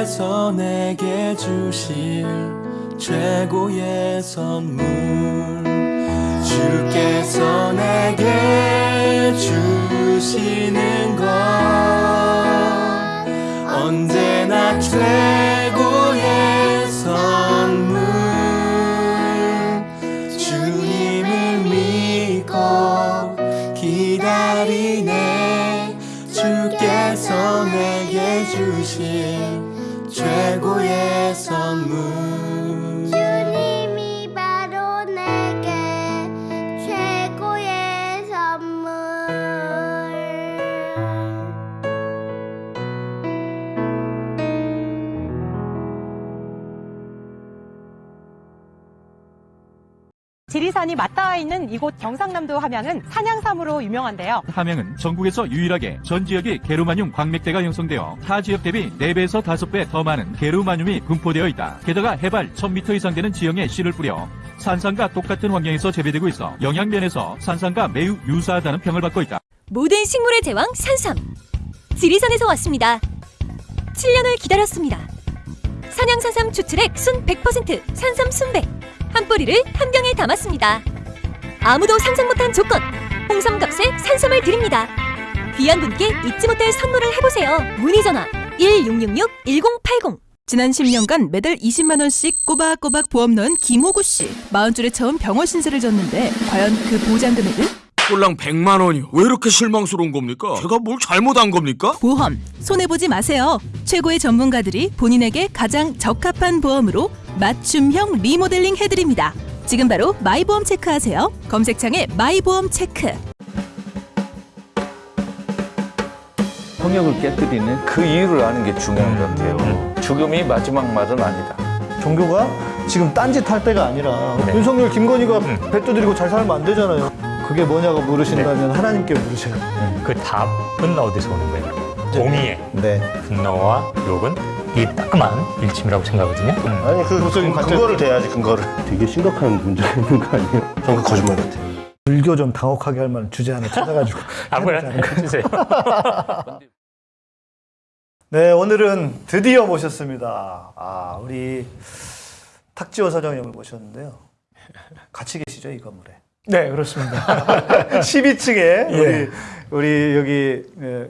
주께서 내게 주실 최고의 선물. 주께서 내게 주시는 건 언제나 최 지리산이 맞닿아 있는 이곳 경상남도 함양은 산양삼으로 유명한데요. 함양은 전국에서 유일하게 전 지역이 게르마늄 광맥대가 형성되어 타 지역 대비 4배에서 5배 더 많은 게르마늄이 분포되어 있다. 게다가 해발 1000m 이상 되는 지형에 씨를 뿌려 산삼과 똑같은 환경에서 재배되고 있어 영양면에서 산삼과 매우 유사하다는 평을 받고 있다. 모든 식물의 제왕 산삼 지리산에서 왔습니다 7년을 기다렸습니다 산양산삼 추출액 순 100% 산삼 순백 한 뿌리를 한 병에 담았습니다 아무도 상상 못한 조건 홍삼값에 산삼을 드립니다 귀한 분께 잊지 못할 선물을 해보세요 문의 전화 1666-1080 지난 10년간 매달 20만 원씩 꼬박꼬박 보험 넣은 김호구 씨. 마흔 줄에 처음 병원 신세를 졌는데 과연 그 보장 금액은? 꼴랑 100만 원이요. 왜 이렇게 실망스러운 겁니까? 제가 뭘 잘못한 겁니까? 보험 손해 보지 마세요. 최고의 전문가들이 본인에게 가장 적합한 보험으로 맞춤형 리모델링 해드립니다. 지금 바로 마이보험 체크하세요. 검색창에 마이보험 체크. 성역을 깨뜨리는 그 이유를 아는 게 중요한 것 같아요. 죽음이 마지막 말은 아니다. 종교가 지금 딴짓 할 때가 아니라 윤석열, 김건희가 배 두드리고 잘 살면 안 되잖아요. 그게 뭐냐고 물으신다면 하나님께 물으세요. 그 답은 어디서 오는 거예요? 공의의 네. 분노와 욕은 이 따끔한 일침이라고 생각하거든요. 아니 그 무슨 근거를 대야지 근거를 되게 심각한 문제가 있는 거 아니에요? 저는 그 거짓말 같아요 불교 좀 당혹하게 할 만한 주제 하나 찾아가지고 아무나 해주세요. 네 오늘은 드디어 모셨습니다. 아 우리 탁지호 사장님을 모셨는데요. 같이 계시죠 이 건물에? 네, 그렇습니다. 12층에 예. 우리 우리 여기 예,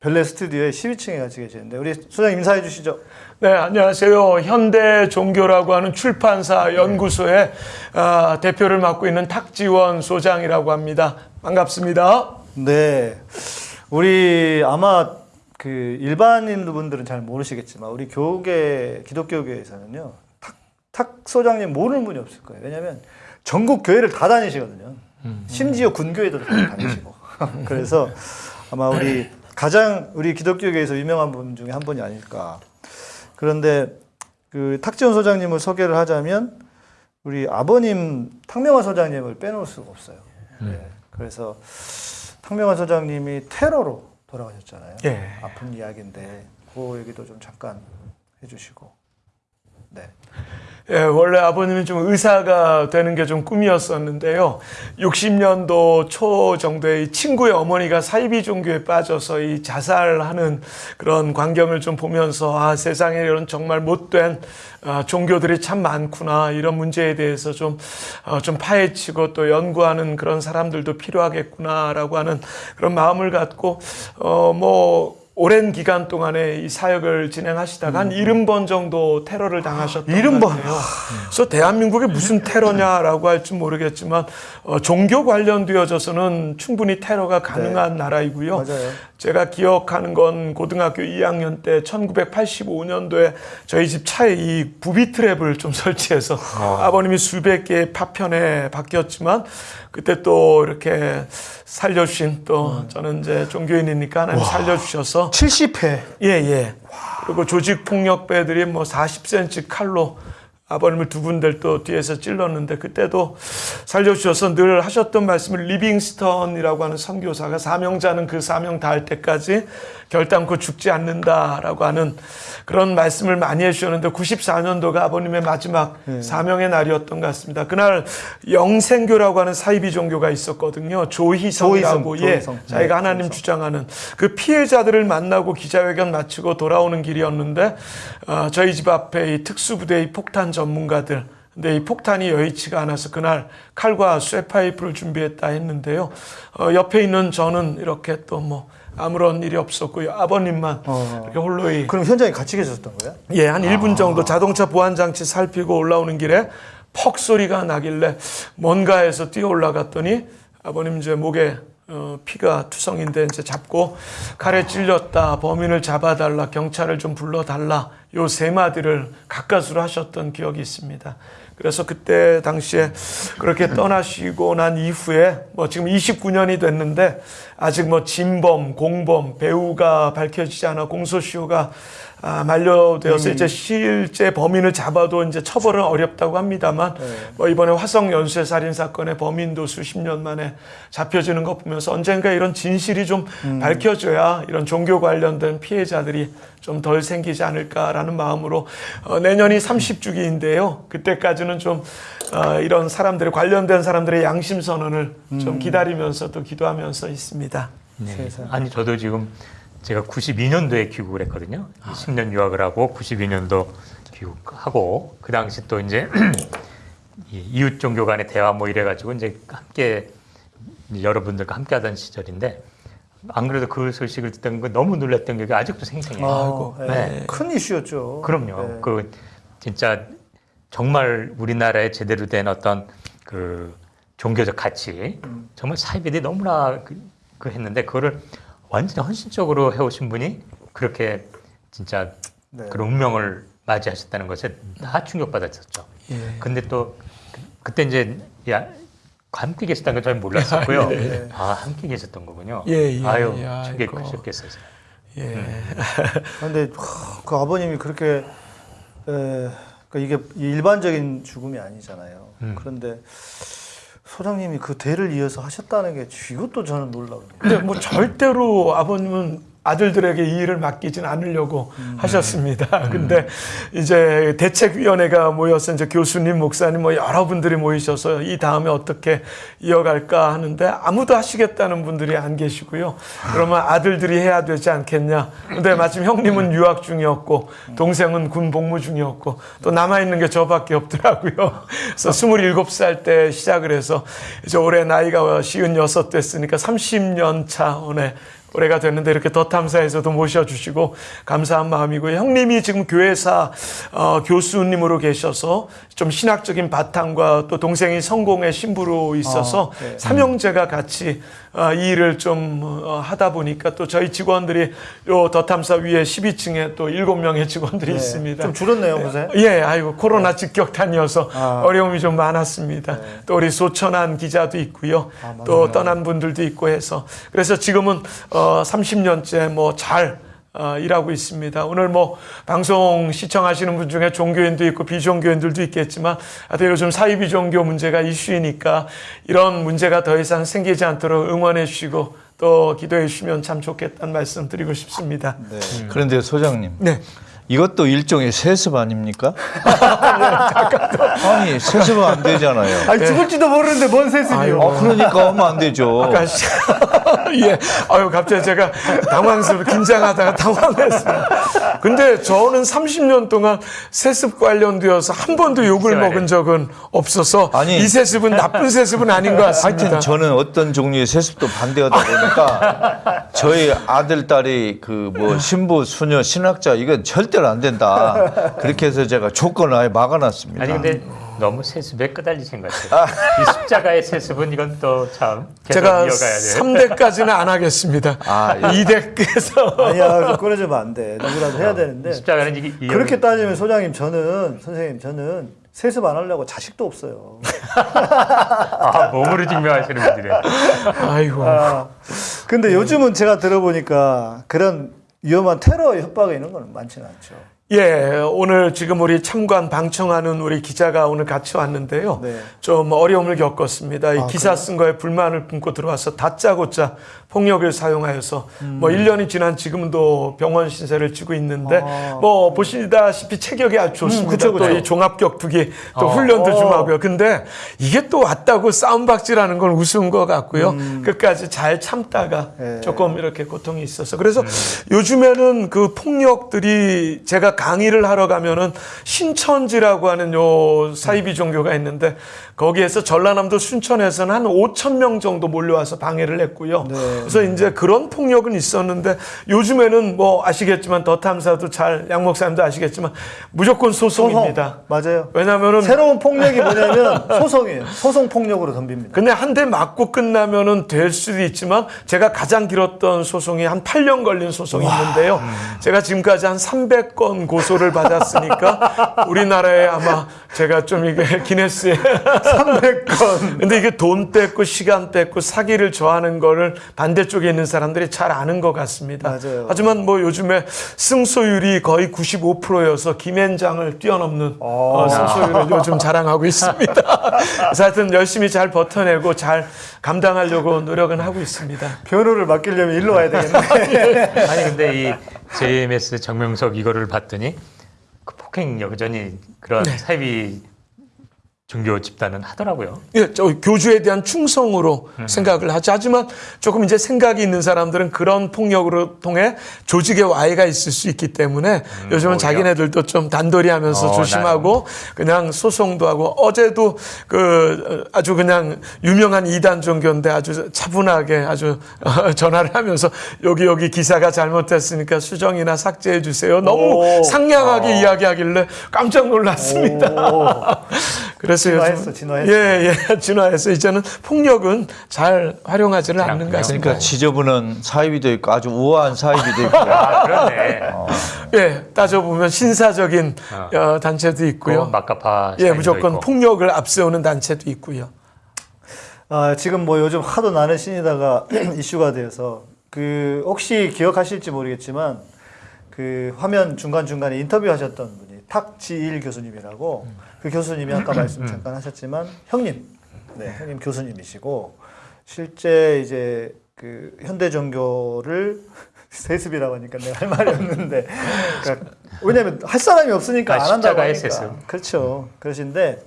별내 스튜디오에 12층에 같이 계시는데 우리 소장 인사해 주시죠. 네, 안녕하세요. 현대 종교라고 하는 출판사 연구소의 아, 대표를 맡고 있는 탁지원 소장이라고 합니다. 반갑습니다. 네. 우리 아마 그 일반인 분들은 잘 모르시겠지만 우리 교계 기독교계에서는요. 탁, 탁 소장님 모르는 분이 없을 거예요. 왜냐하면 전국 교회를 다 다니시거든요. 심지어 군교회도 다 다니시고. 그래서 아마 우리 가장 우리 기독교계에서 유명한 분 중에 한 분이 아닐까. 그런데 그 탁지원 소장님을 소개를 하자면 우리 아버님 탕명화 소장님을 빼놓을 수가 없어요. 네. 그래서 탕명화 소장님이 테러로 돌아가셨잖아요. 예. 아픈 이야기인데 그 얘기도 좀 잠깐 해주시고. 네. 예, 원래 아버님이 좀 의사가 되는 게 좀 꿈이었었는데요. 60년도 초 정도에 이 친구의 어머니가 사이비 종교에 빠져서 이 자살하는 그런 광경을 좀 보면서 아, 세상에 이런 정말 못된 아, 종교들이 참 많구나. 이런 문제에 대해서 좀, 어, 좀 파헤치고 또 연구하는 그런 사람들도 필요하겠구나라고 하는 그런 마음을 갖고, 어, 뭐, 오랜 기간 동안에 이 사역을 진행하시다가 한 70번 정도 테러를 당하셨던 70것 번? 같아요. 그래서 대한민국에 무슨 테러냐라고 할지 모르겠지만 어, 종교 관련되어져서는 충분히 테러가 가능한 나라이고요. 맞아요. 제가 기억하는 건 고등학교 2학년 때 1985년도에 저희 집 차에 이 부비 트랩을 좀 설치해서 아버님이 수백 개의 파편에 바뀌었지만 그때 또 이렇게 살려주신 또 저는 이제 종교인이니까 하나님 살려주셔서 70회. 예, 예. 그리고 조직 폭력배들이 뭐 40cm 칼로 아버님을 두 군데를 또 뒤에서 찔렀는데 그때도 살려주셔서 늘 하셨던 말씀을 리빙스턴이라고 하는 선교사가 사명자는 그 사명 다할 때까지 결단코 죽지 않는다라고 하는 그런 말씀을 많이 해주셨는데 94년도가 아버님의 마지막 사명의 날이었던 것 같습니다. 그날 영생교라고 하는 사이비 종교가 있었거든요. 조희성이라고 조희성, 예, 조희성. 자기가 네, 하나님 조희성. 주장하는 그 피해자들을 만나고 기자회견 마치고 돌아오는 길이었는데 어, 저희 집 앞에 이 특수부대의 폭탄 전문가들 근데 이 폭탄이 여의치가 않아서 그날 칼과 쇠파이프를 준비했다 했는데요. 어, 옆에 있는 저는 이렇게 또뭐 아무런 일이 없었고요. 아버님만 이렇게 홀로이 그럼 현장에 같이 계셨던 거예요? 예, 한 1분 정도 자동차 보안 장치 살피고 올라오는 길에 퍽 소리가 나길래 뭔가 해서 뛰어 올라갔더니 아버님 이제 목에 어, 피가 투성인데 이제 잡고 칼에 찔렸다 범인을 잡아달라 경찰을 좀 불러달라 요 세 마디를 가까스로 하셨던 기억이 있습니다. 그래서 그때 당시에 그렇게 떠나시고 난 이후에 뭐 지금 29년이 됐는데 아직 뭐 진범, 공범, 배우가 밝혀지지 않아 공소시효가 아, 만료되어서 이제 실제 범인을 잡아도 이제 처벌은 어렵다고 합니다만 뭐 이번에 화성 연쇄 살인 사건의 범인 도 수십 년 만에 잡혀지는 거 보면서 언젠가 이런 진실이 좀 밝혀져야 이런 종교 관련된 피해자들이 좀 덜 생기지 않을까라는 마음으로 어, 내년이 30주기인데요. 그때까지는 좀 어, 이런 사람들의 관련된 사람들의 양심 선언을 좀 기다리면서 또 기도하면서 있습니다. 네. 아니 저도 지금 제가 92년도에 귀국을 했거든요. 10년 유학을 하고 92년도 귀국하고 그 당시 또 이제 이 이웃 종교 간의 대화 뭐 이래가지고 이제 함께 여러분들과 함께 하던 시절인데 안 그래도 그 소식을 듣던 거 너무 놀랐던 게 아직도 생생해요. 아이고, 네. 네. 큰 이슈였죠. 그럼요. 네. 그 진짜 정말 우리나라에 제대로 된 어떤 그 종교적 가치, 음. 정말 사이비들이 너무나 그, 그 했는데 그거를 완전히 헌신적으로 해오신 분이 그렇게 진짜 네. 그런 운명을 맞이하셨다는 것에 다 충격받았었죠. 예. 근데 또 그- 그때 이제 야 함께 계셨다는 건 저는 몰랐었고요. 네. 아 함께 계셨던 거군요. 예, 예, 아유 예, 충격 아이고. 크셨겠어요. 예. 근데 하, 그 아버님이 그렇게 에, 그러니까 이게 일반적인 죽음이 아니잖아요. 음. 그런데 소장님이 그 대를 이어서 하셨다는 게 이것도 저는 놀라워요. 근데 뭐 절대로 아버님은 아들들에게 이 일을 맡기진 않으려고 하셨습니다. 근데 이제 대책위원회가 모여서 이제 교수님, 목사님 뭐 여러분들이 모이셔서 이 다음에 어떻게 이어갈까 하는데 아무도 하시겠다는 분들이 안 계시고요. 그러면 아들들이 해야 되지 않겠냐. 근데 마침 형님은 유학 중이었고 동생은 군 복무 중이었고 또 남아있는 게 저밖에 없더라고요. 그래서 27살 때 시작을 해서 이제 올해 나이가 쉬운 여섯 됐으니까 30년 차 올해 올해가 됐는데 이렇게 더 탐사에서도 모셔주시고 감사한 마음이고요. 형님이 지금 교회사 어, 교수님으로 계셔서 좀 신학적인 바탕과 또 동생이 성공의 신부로 있어서 아, 네. 삼형제가 같이 어, 이 일을 좀 어, 하다 보니까 또 저희 직원들이 요 더 탐사 위에 12층에 또 7명의 직원들이 네. 있습니다. 좀 줄었네요, 요새. 예, 아이고 코로나 직격탄이어서 아. 어려움이 좀 많았습니다. 또 우리 소천한 기자도 있고요. 또 떠난 분들도 있고 해서 그래서 지금은 어 30년째 뭐잘 어, 일하고 있습니다. 오늘 뭐 방송 시청하시는 분 중에 종교인도 있고 비종교인들도 있겠지만 하여튼 요즘 사이비 종교 문제가 이슈이니까 이런 문제가 더 이상 생기지 않도록 응원해 주시고 또 기도해 주시면 참 좋겠다는 말씀 드리고 싶습니다. 그런데 소장님. 네. 이것도 일종의 세습 아닙니까? 아니 세습은 안 되잖아요. 아니 죽을지도 모르는데 뭔 세습이요? 아, 그러니까 하면 안 되죠. 아까 시- 예. 아유, 갑자기 제가 당황스러워, 긴장하다가 당황했습니다. 근데 저는 30년 동안 세습 관련되어서 한 번도 욕을 먹은 적은 없어서 아니. 이 세습은 나쁜 세습은 아닌 것 같습니다. 하여튼 저는 어떤 종류의 세습도 반대하다 보니까 저희 아들 딸이 그 뭐 신부 수녀 신학자 이건 절대 로 안 된다 그렇게 해서 제가 조건을 아예 막아놨습니다. 아니 근데 너무 세습에 끄달리신 것 같아요. 이 십자가의 세습은 이건 또 참 계속 제가 이어가야 돼요. 3대까지는 안 하겠습니다. 아, 예. 2대께서 아니야, 끊어주면 안 돼. 누구라도 해야 되는데. 십자가는 이게 이어- 그렇게 따지면 소장님 저는 선생님 저는 세습 안 하려고 자식도 없어요. 아, 몸으로 증명하시는 분들이에요. 아이고. 아, 근데 요즘은 제가 들어보니까 그런 위험한 테러 협박이 있는 건 많지는 않죠. 예, 오늘 지금 우리 참관 방청하는 우리 기자가 오늘 같이 왔는데요. 네. 좀 어려움을 겪었습니다. 이 아, 기사 쓴 거에 불만을 품고 들어와서 다짜고짜 폭력을 사용하여서 음. 뭐 1년이 지난 지금도 병원 신세를 지고 있는데 아. 뭐 보시다시피 체격이 아주 좋습니다. 음, 그쵸, 그쵸. 또이 종합격투기 또 어. 훈련도 좀 어. 하고요. 근데 이게 또 왔다고 싸움박질하는 건 우스운 것 같고요. 끝까지 잘 참다가 음. 예. 조금 이렇게 고통이 있어서 그래서 요즘에는 그 폭력들이 제가 강의를 하러 가면은 신천지라고 하는 요 사이비 종교가 있는데 거기에서 전라남도 순천에서는 한 5천 명 정도 몰려와서 방해를 했고요. 네. 그래서 이제 그런 폭력은 있었는데 요즘에는 뭐 아시겠지만 더 탐사도 잘 양 목사님도 아시겠지만 무조건 소송입니다. 맞아요. 왜냐면은 새로운 폭력이 뭐냐면 소송이에요. 소송 폭력으로 덤빕니다. 근데 한 대 맞고 끝나면은 될 수도 있지만 제가 가장 길었던 소송이 한 8년 걸린 소송이 있는데요. 제가 지금까지 한 300건 고소를 받았으니까 우리나라에 아마 제가 좀 이게 기네스에 300건. 근데 이게 돈 뺏고 시간 뺏고 사기를 좋아하는 거를 반대쪽에 있는 사람들이 잘 아는 것 같습니다. 맞아요. 하지만 뭐 요즘에 승소율이 거의 95%여서 김앤장을 뛰어넘는 어, 승소율을 요즘 자랑하고 있습니다. 그래서 하여튼 열심히 잘 버텨내고 잘 감당하려고 노력은 하고 있습니다. 변호를 맡기려면 일로 와야 되겠네. 아니 근데 이 JMS 정명석 이거를 봤더니 그 폭행 여전히 그런 네. 사이비 종교 집단은 하더라고요. 예, 저 교주에 대한 충성으로 생각을 하죠. 하지만 조금 이제 생각이 있는 사람들은 그런 폭력으로 통해 조직의 와해가 있을 수 있기 때문에 요즘은 오히려. 자기네들도 좀 단돌이 하면서 어, 조심하고 그냥 소송도 하고 어제도 그 어, 아주 그냥 유명한 이단 종교인데 아주 차분하게 아주 어, 전화를 하면서 여기 여기 기사가 잘못됐으니까 수정이나 삭제해 주세요. 너무 오. 상냥하게 이야기하길래 깜짝 놀랐습니다. 그래서 진화했어, 요즘- 진화했어. 예, 예, 진화해서 이제는 폭력은 잘 활용하지는 않는 것 같습니다. 그러니까 지저분한 사이비도 있고 아주 우아한 사이비도 있고 아 그러네. 예, 따져보면 신사적인 어, 단체도 있고요. 그 마카파 예, 무조건 있고. 폭력을 앞세우는 단체도 있고요. 아, 지금 뭐 요즘 하도 나는 신이다가 이슈가 되어서 그 혹시 기억하실지 모르겠지만 그 화면 중간 중간에 인터뷰 하셨던 분이 탁지일 교수님이라고 그 교수님이 아까 말씀 잠깐 하셨지만 형님, 네 형님 교수님이시고 실제 이제 그 현대 종교를 세습이라고 하니까 내가 할 말이 없는데 그러니까 왜냐면 할 사람이 없으니까 아, 안 한다고 하니까 세습. 그렇죠 그러신데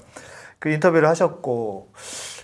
그 인터뷰를 하셨고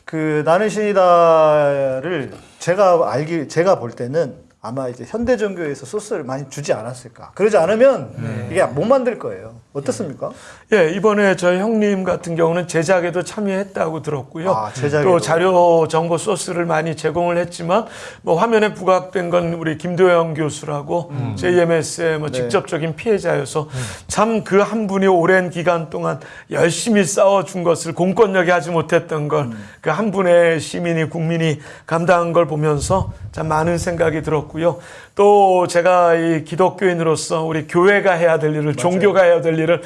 그 나는 신이다를 제가 알기 제가 볼 때는 아마 이제 현대 종교에서 소스를 많이 주지 않았을까. 그러지 않으면 네. 이게 못 만들 거예요. 어떻습니까? 예, 이번에 저희 형님 같은 경우는 제작에도 참여했다고 들었고요. 아. 또 자료 정보 소스를 많이 제공을 했지만 뭐 화면에 부각된 건 우리 김도영 교수라고 JMS의 뭐 네. 직접적인 피해자여서 참그 한 분이 오랜 기간 동안 열심히 싸워준 것을 공권력이 하지 못했던 걸 그한 분의 시민이 국민이 감당한 걸 보면서 참 많은 생각이 들었고요. 또 제가 이 기독교인으로서 우리 교회가 해야 될 일을 종교가 해야 될 일을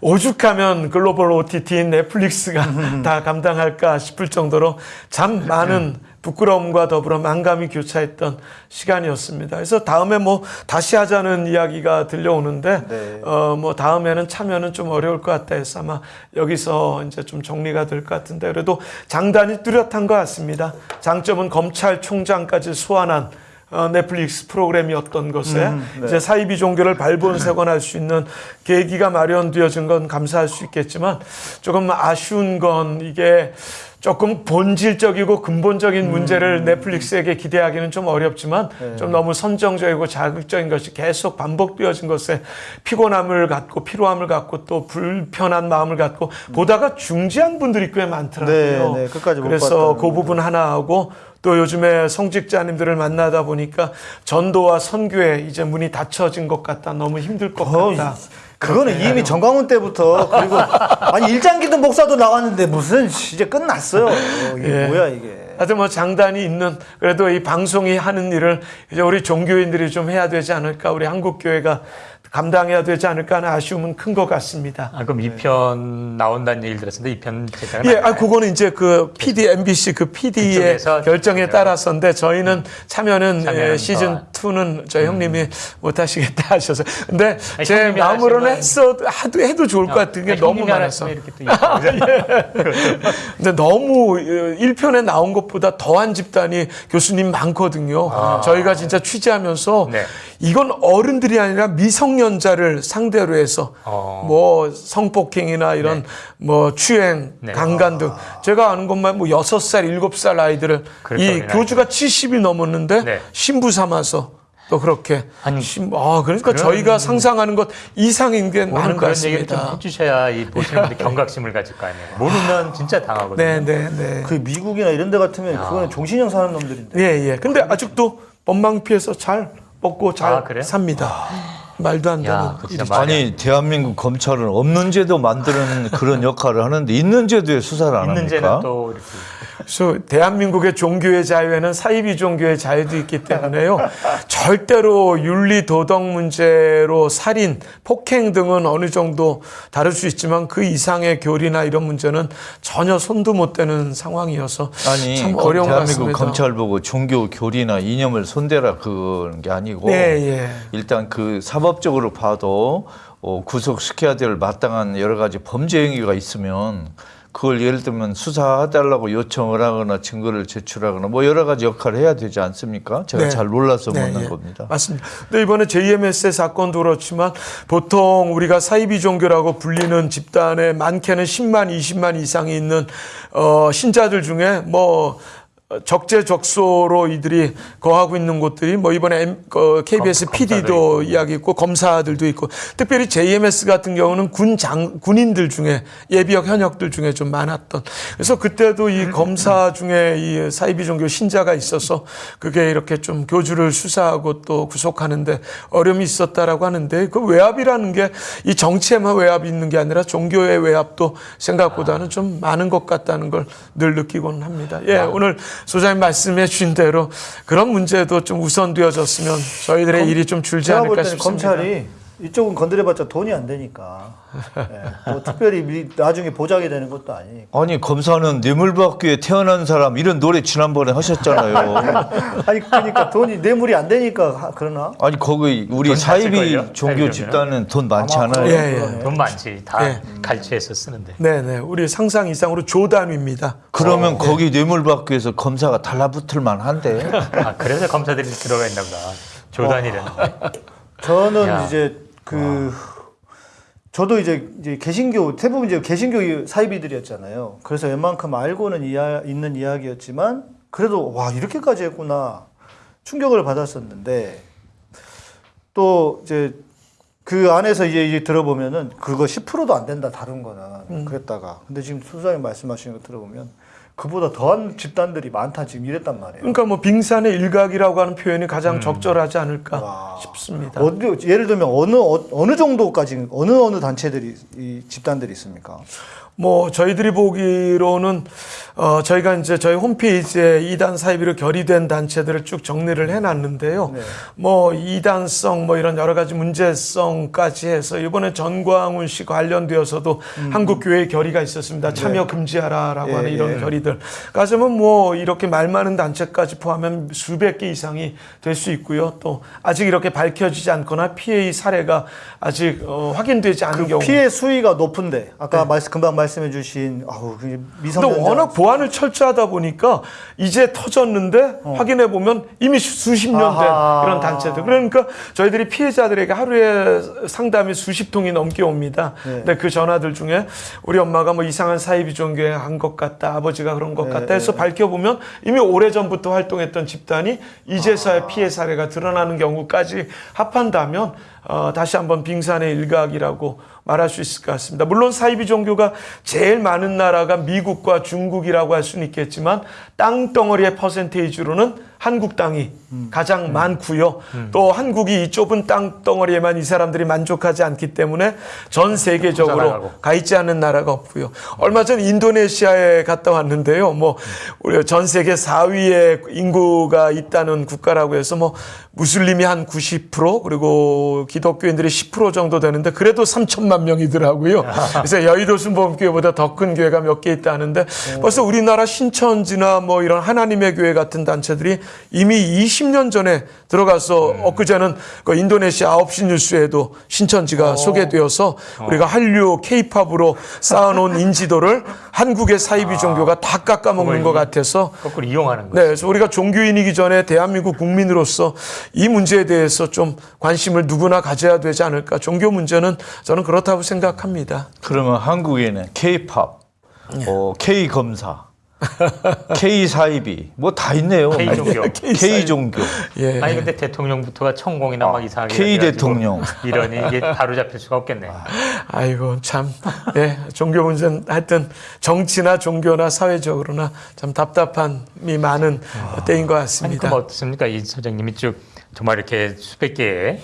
오죽하면 글로벌 OTT인 넷플릭스가 다 감당할까 싶을 정도로 참 많은 부끄러움과 더불어 만감이 교차했던 시간이었습니다. 그래서 다음에 뭐 다시 하자는 이야기가 들려오는데 네. 어뭐 다음에는 참여는 좀 어려울 것 같다 해서 아마 여기서 이제 좀 정리가 될 것 같은데 그래도 장단이 뚜렷한 것 같습니다. 장점은 검찰총장까지 소환한 어, 넷플릭스 프로그램이었던 것에 음, 네. 이제 사이비 종교를 발본색원할 수 있는 계기가 마련되어진 건 감사할 수 있겠지만 조금 아쉬운 건 이게 조금 본질적이고 근본적인 문제를 넷플릭스에게 기대하기는 좀 어렵지만 네. 좀 너무 선정적이고 자극적인 것이 계속 반복되어진 것에 피곤함을 갖고 피로함을 갖고 또 불편한 마음을 갖고 보다가 중지한 분들이 꽤 많더라고요. 네, 네, 끝까지 못 그래서 그 부분 하나 하고 또 요즘에 성직자님들을 만나다 보니까 전도와 선교에 이제 문이 닫혀진 것 같다. 너무 힘들 것 어, 같다. 그거는 이미 정강훈 때부터 그리고 아니 일장기도 목사도 나왔는데 무슨 이제 끝났어요. 어, 이게 예. 뭐야 이게. 하여튼 뭐 장단이 있는 그래도 이 방송이 하는 일을 이제 우리 종교인들이 좀 해야 되지 않을까 우리 한국 교회가 감당해야 되지 않을까 하는 아쉬움은 큰 것 같습니다. 아, 그럼 이편 나온다는 얘기를 들었는데 이편 제작은 예, 안아 그거는 이제 그 PD MBC 그 PD의 결정에 따라서인데 저희는 참여는, 참여는 예, 시즌 2는 저희 형님이 못 하시겠다 하셔서. 근데 아니, 제 마음으로는 했어 하도 해도 좋을 것 같은 게 아니, 너무 많아서. 이렇게 또 근데 너무 1편에 나온 것보다 더한 집단이 교수님 많거든요. 저희가 진짜 취재하면서 네. 이건 어른들이 아니라 미성 년자를 상대로 해서 어. 뭐 성폭행이나 이런 뭐 추행, 네. 강간 등 제가 아는 것만 뭐 6살, 7살 아이들을 그렇게 이 어린 교주가 70이 넘었는데 네. 신부 삼아서 또 그렇게 아니, 신- 아 그러니까 저희가 상상하는 것 이상인 게 오늘 많은 것 그런 얘기를 좀 같습니다. 해주셔야 이 보시는 분들 경각심을 가질 거 아니에요. 모르면 진짜 당하거든요. 네, 네, 네. 그 미국이나 이런 데 같으면 그거는 종신형 사는 놈들인데. 예, 예. 근데 아직도 법망 피해서 잘 먹고 잘 아, 그래요? 삽니다. 말도 안 되는 아니 대한민국 검찰은 없는 죄도 만드는 그런 역할을 하는데 있는 죄도에 수사를 안 있는 합니까? 또 이렇게 그래서 대한민국의 종교의 자유에는 사이비 종교의 자유도 있기 때문에요. 절대로 윤리 도덕 문제로 살인, 폭행 등은 어느 정도 다룰 수 있지만 그 이상의 교리나 이런 문제는 전혀 손도 못 대는 상황이어서 아니 참 거- 어려운 것 대한민국 같습니다. 검찰 보고 종교 교리나 이념을 손대라 그런 게 아니고 네, 예. 일단 그 사법 적으로 봐도 어, 구속시켜야 될 마땅한 여러 가지 범죄 행위가 있으면 그걸 예를 들면 수사해달라고 요청을 하거나 증거를 제출하거나 뭐 여러 가지 역할을 해야 되지 않습니까? 제가 네. 잘 몰라서 네, 묻는 예. 겁니다. 맞습니다. 근데 이번에 JMS의 사건도 그렇지만 보통 우리가 사이비 종교라고 불리는 집단에 많게는 10만, 20만 이상이 있는 어, 신자들 중에 뭐 어, 적재적소로 이들이 거하고 있는 곳들이 뭐 이번에 M, 그 KBS 검- PD도. 이야기 있고 검사들도 있고 특별히 JMS 같은 경우는 군장 군인들 중에 예비역 현역들 중에 좀 많았던 그래서 그때도 이 검사 중에 이 사이비 종교 신자가 있어서 그게 이렇게 좀 교주를 수사하고 또 구속하는데 어려움이 있었다라고 하는데 그 외압이라는 게 이 정치에만 외압이 있는 게 아니라 종교의 외압도 생각보다는 좀 많은 것 같다는 걸 늘 느끼곤 합니다. 예, 오늘 소장님 말씀해 주신 대로 그런 문제도 좀 우선되어졌으면 저희들의 일이 좀 줄지 않을까 싶습니다. 검찰이 이쪽은 건드려봤자 돈이 안 되니까 예, 뭐 특별히 미- 나중에 보장이 되는 것도 아니니까. 아니 검사는 뇌물받기에 태어난 사람 이런 노래 지난번에 하셨잖아요. 아니 그러니까 돈이 뇌물이 안 되니까 하- 그러나 아니 거기 우리 돈 사이비? 종교 집단은 돈 많지 않아요. 예, 예. 돈 많지. 다 예. 갈취해서 쓰는데. 네네. 우리 상상 이상으로 조단위입니다. 그러면 거기 뇌물받기 위해서 검사가 달라붙을 만한데. 아, 그래서 검사들이 들어가 있나 보다. 조단이라는데. 저는 야. 이제 그 저도 이제 이제 개신교 대부분 이제 개신교 사이비들이었잖아요. 그래서 웬만큼 알고는 이야, 있는 이야기였지만 그래도 와 이렇게까지 했구나 충격을 받았었는데 또 이제 그 안에서 이제, 이제 들어보면은 그거 10%도 안 된다 다룬 거는 그랬다가. 근데 지금 수사님 말씀하시는 거 들어보면 그보다 더한 집단들이 많다 지금 이랬단 말이에요. 그러니까 뭐 빙산의 일각이라고 하는 표현이 가장 적절하지 않을까 와. 싶습니다. 어디 예를 들면 어느 어, 느 정도까지 어느 어느 단체들이 이 집단들이 있습니까? 뭐 저희들이 보기로는 어 저희가 이제 저희 홈페이지에 이단 사이비로 결의된 단체들을 쭉 정리를 해놨는데요. 네. 뭐 이단성 뭐 이런 여러 가지 문제성까지 해서 이번에 전광훈 씨 관련되어서도 한국 교회 결의가 있었습니다. 참여 금지하라라고 음. 네. 예, 하는 이런 예. 결의들. 가지면 뭐 이렇게 말 많은 단체까지 포함하면 수백 개 이상이 될 수 있고요. 또 아직 이렇게 밝혀지지 않거나 피해의 사례가 아직 어, 확인되지 않은 경우. 그 피해 수위가 높은데 아까 말씀 금방 말 씀해 주신 아우 그 근데 미성년자 워낙 보안을 철저하다 보니까 이제 터졌는데 확인해 보면 이미 수- 수십 년된 어. 아하. 이런 단체들. 그러니까 저희들이 피해자들에게 하루에 상담이 수십 통이 넘게 옵니다. 네. 근데 그 전화들 중에 우리 엄마가 뭐 이상한 사이비 종교에 한 것 같다, 아버지가 그런 것 네, 같다 해서 네. 밝혀보면 이미 오래 전부터 활동했던 집단이 이제서야 아. 피해 사례가 드러나는 경우까지 합한다면 어, 다시 한번 빙산의 일각이라고 말할 수 있을 것 같습니다. 물론 사이비 종교가 제일 많은 나라가 미국과 중국이라고 할 수는 있겠지만 땅덩어리의 퍼센테이지로는 한국 땅이 음. 가장 많고요. 또 한국이 이 좁은 땅덩어리에만 이 사람들이 만족하지 않기 때문에 전 세계적으로 퍼져나가고. 가 있지 않은 나라가 없고요. 얼마 전 인도네시아에 갔다 왔는데요. 뭐 우리 전 세계 4위의 인구가 있다는 국가라고 해서 뭐 무슬림이 한 90% 그리고 기독교인들이 10% 정도 되는데 그래도 3천만 명이더라고요. 그래서 여의도 순복음교회보다 더 큰 교회가 몇 개 있다는데 벌써 우리나라 신천지나 뭐 이런 하나님의 교회 같은 단체들이 이미 20년 전에 들어가서 엊그제는 그 인도네시아 9시 뉴스에도 신천지가 소개되어서 우리가 한류 케이팝으로 쌓아놓은 인지도를 한국의 사이비 종교가 다 깎아먹는 것 같아서 거꾸로 이용하는 거죠. 네, 그래서 우리가 종교인이기 전에 대한민국 국민으로서 이 문제에 대해서 좀 관심을 누구나 가져야 되지 않을까. 종교 문제는 저는 그렇다고 생각합니다. 그러면 한국에는 K-팝, 네. 어, K 검사, K 사이비 뭐 다 있네요. K 종교. K 종교. 예. 아니 근데 대통령부터가 천공이나 막 이상하게 K 대통령. 이러니 이게 바로 잡힐 수가 없겠네. 아이고 참, 예, 종교 문제는 하여튼 정치나 종교나 사회적으로나 참 답답함이 많은 때인 것 아니 같습니다. 그럼 어떻습니까? 이 소장님이 쭉 정말 이렇게 수백 개의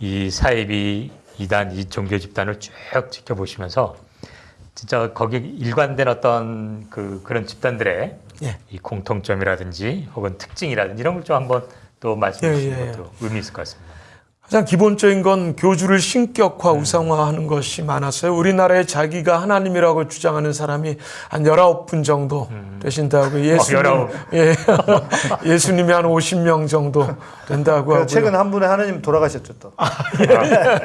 이 사이비 이단 이 종교 집단을 쭉 지켜보시면서 진짜 거기 일관된 어떤 그 그런 집단들의 예. 이 공통점이라든지 혹은 특징이라든지 이런 걸 좀 한번 또 말씀해 예, 주시는 예, 예. 것도 의미 있을 것 같습니다. 가장 기본적인 건 교주를 신격화, 우상화하는 것이 많았어요. 우리나라에 자기가 하나님이라고 주장하는 사람이 한 19분 정도 되신다고. 예수님, 열아홉. 예. 예수님이 한 50명 정도 된다고 하고요. 최근 한 분의 하나님 돌아가셨죠 또. 아,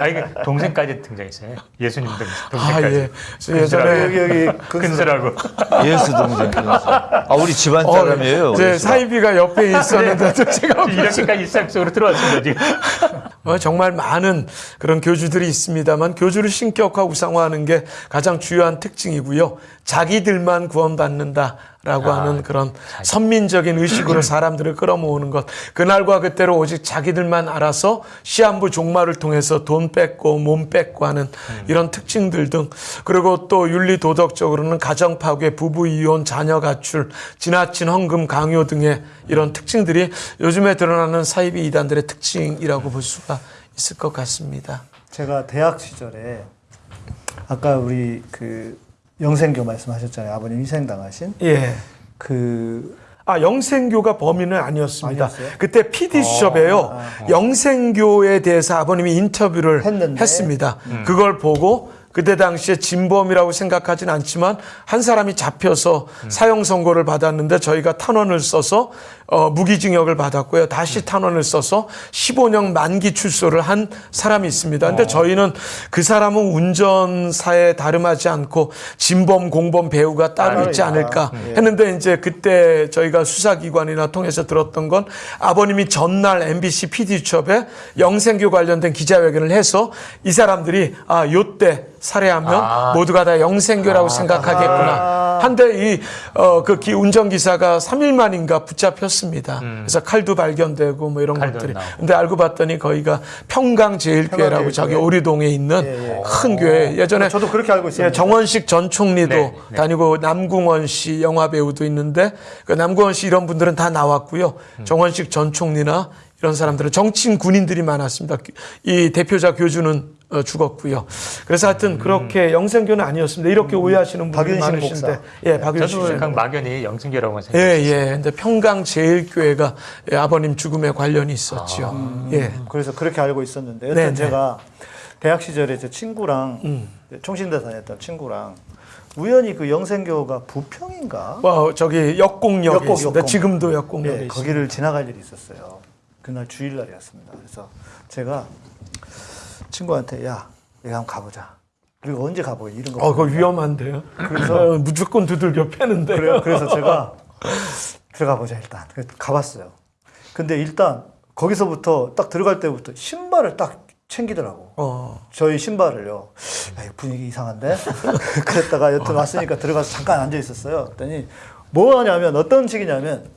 이게 동생까지 등장했어요. 예수님 등, 아, 동생까지. 예. 그래서 예전에 여기 여기 근수라고. 예수 동생. 아 우리 집안 어, 사람이에요. 제. 사이비가 옆에 있었는데도 제가 이렇게까지 일상 속으로 들어왔습니다 지금. 어, 정말 많은 그런 교주들이 있습니다만 교주를 신격화 우상화하는 게 가장 주요한 특징이고요. 자기들만 구원받는다 라고 아, 하는 그런 선민적인 의식으로 사람들을 끌어모으는 것. 그날과 그때로 오직 자기들만 알아서 시한부 종말을 통해서 돈 뺏고 몸 뺏고 하는 이런 특징들 등 그리고 또 윤리 도덕적으로는 가정 파괴, 부부 이혼, 자녀 가출, 지나친 헌금 강요 등의 이런 특징들이 요즘에 드러나는 사이비 이단들의 특징이라고 볼 수가 있을 것 같습니다. 제가 대학 시절에 아까 우리 그 영생교 말씀하셨잖아요. 아버님 희생당하신 예. 그 아, 영생교가 범인은 아니었습니다. 아니었어요? 그때 PD 수첩에요. 아, 아. 영생교에 대해서 아버님이 인터뷰를 했는데? 했습니다. 그걸 보고 그때 당시에 진범이라고 생각하진 않지만 한 사람이 잡혀서 사형 선고를 받았는데 저희가 탄원을 써서 어, 무기징역을 받았고요. 다시 탄원을 써서 15년 만기 출소를 한 사람이 있습니다. 근데 저희는 그 사람은 운전사에 다름하지 않고 진범, 공범 배우가 따로 있지 않을까 했는데 이제 그때 저희가 수사기관이나 통해서 들었던 건 아버님이 전날 MBC PD수첩에 영생교 관련된 기자회견을 해서 이 사람들이 아, 요때 살해하면 아. 모두가 다 영생교라고 생각하겠구나. 한데 이, 어, 그 기- 운전기사가 3일 만인가 붙잡혔 습니다. 그래서 칼도 발견되고 뭐 이런 음. 것들이. 나오고. 근데 알고 봤더니 거기가 평강제일교회라고 평강제일교회. 저기 오리동에 있는 예, 예. 큰 교회. 예전에 저도 그렇게 알고 있습니다. 예, 정원식 전 총리도 네, 네. 다니고 남궁원 씨 영화 배우도 있는데 그 남궁원 씨 이런 분들은 다 나왔고요. 음. 정원식 전 총리나 이런 사람들은 정치인 군인들이 많았습니다. 이 대표자 교주는 어, 죽었고요. 그래서 하여튼 그렇게 영생교는 아니었습니다. 이렇게 오해하시는 분들이 박윤식 많으신데, 목사. 예, 박윤식 저도 씨. 그냥 막연히 영생교라고 예, 생각했어요. 예. 근데 평강 제일교회가 예, 아버님 죽음에 관련이 있었죠. 예. 그래서 그렇게 알고 있었는데 여튼 네, 네. 제가 대학 시절에 제 친구랑 음. 총신대 다녔던 친구랑 우연히 그 영생교가 부평인가 와, 저기 역곡역에 역곡, 있습니다. 역곡. 지금도 역곡역에 예. 거기를 지나갈 일이 있었어요. 그날 주일날이었습니다. 그래서 제가 친구한테 야, 내가 한번 가보자. 그리고 언제 가보게 이런 거. 어, 그거 위험한데요. 그래서- 어, 무조건 두들겨 패는데요. 그래요. 그래서 제가 들어가 보자 일단. 가봤어요. 근데 일단 거기서부터 딱 들어갈 때부터 신발을 딱 챙기더라고. 어. 저희 신발을요. 야, 분위기 이상한데? 그랬다가 여튼 왔으니까 들어가서 잠깐 앉아 있었어요. 그랬더니 뭐 하냐면 어떤 식이냐면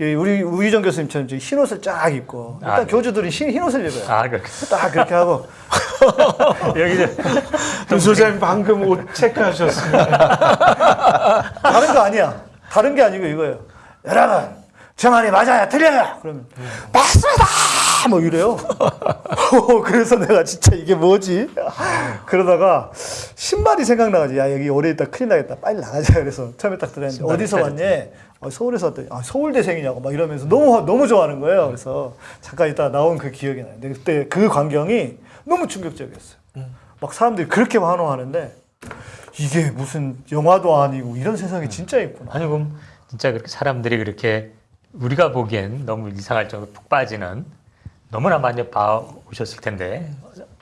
우리 우희정 교수님처럼 흰 옷을 쫙 입고 일단 아, 네. 교주들이 흰, 흰 옷을 입어요. 아, 그렇게. 딱 그렇게 하고 여기 이제 김 소장님 방금 옷 체크하셨습니다. 다른 거 아니야. 다른 게 아니고 이거예요. 여러분, 저 말이 맞아요? 틀려요? 그러면, 맞습니다! 뭐 이래요. 그래서 내가 진짜 이게 뭐지? 그러다가 신발이 생각나가지고, 야, 여기 오래 있다 큰일 나겠다. 빨리 나가자. 그래서 처음에 딱 들었는데, 어디서. 왔니? 어, 서울에서 왔더니, 아, 서울대생이냐고 막 이러면서 너무, 너무 좋아하는 거예요. 그래서 잠깐 있다 나온 그 기억이 나요. 근데 그때 그 광경이 너무 충격적이었어요. 막 사람들이 그렇게 환호하는데, 이게 무슨 영화도 아니고 이런 세상이 진짜 있구나. 아니 그럼 진짜 그렇게 사람들이 그렇게 우리가 보기엔 너무 이상할 정도로 푹 빠지는 너무나 많이 봐 오셨을 텐데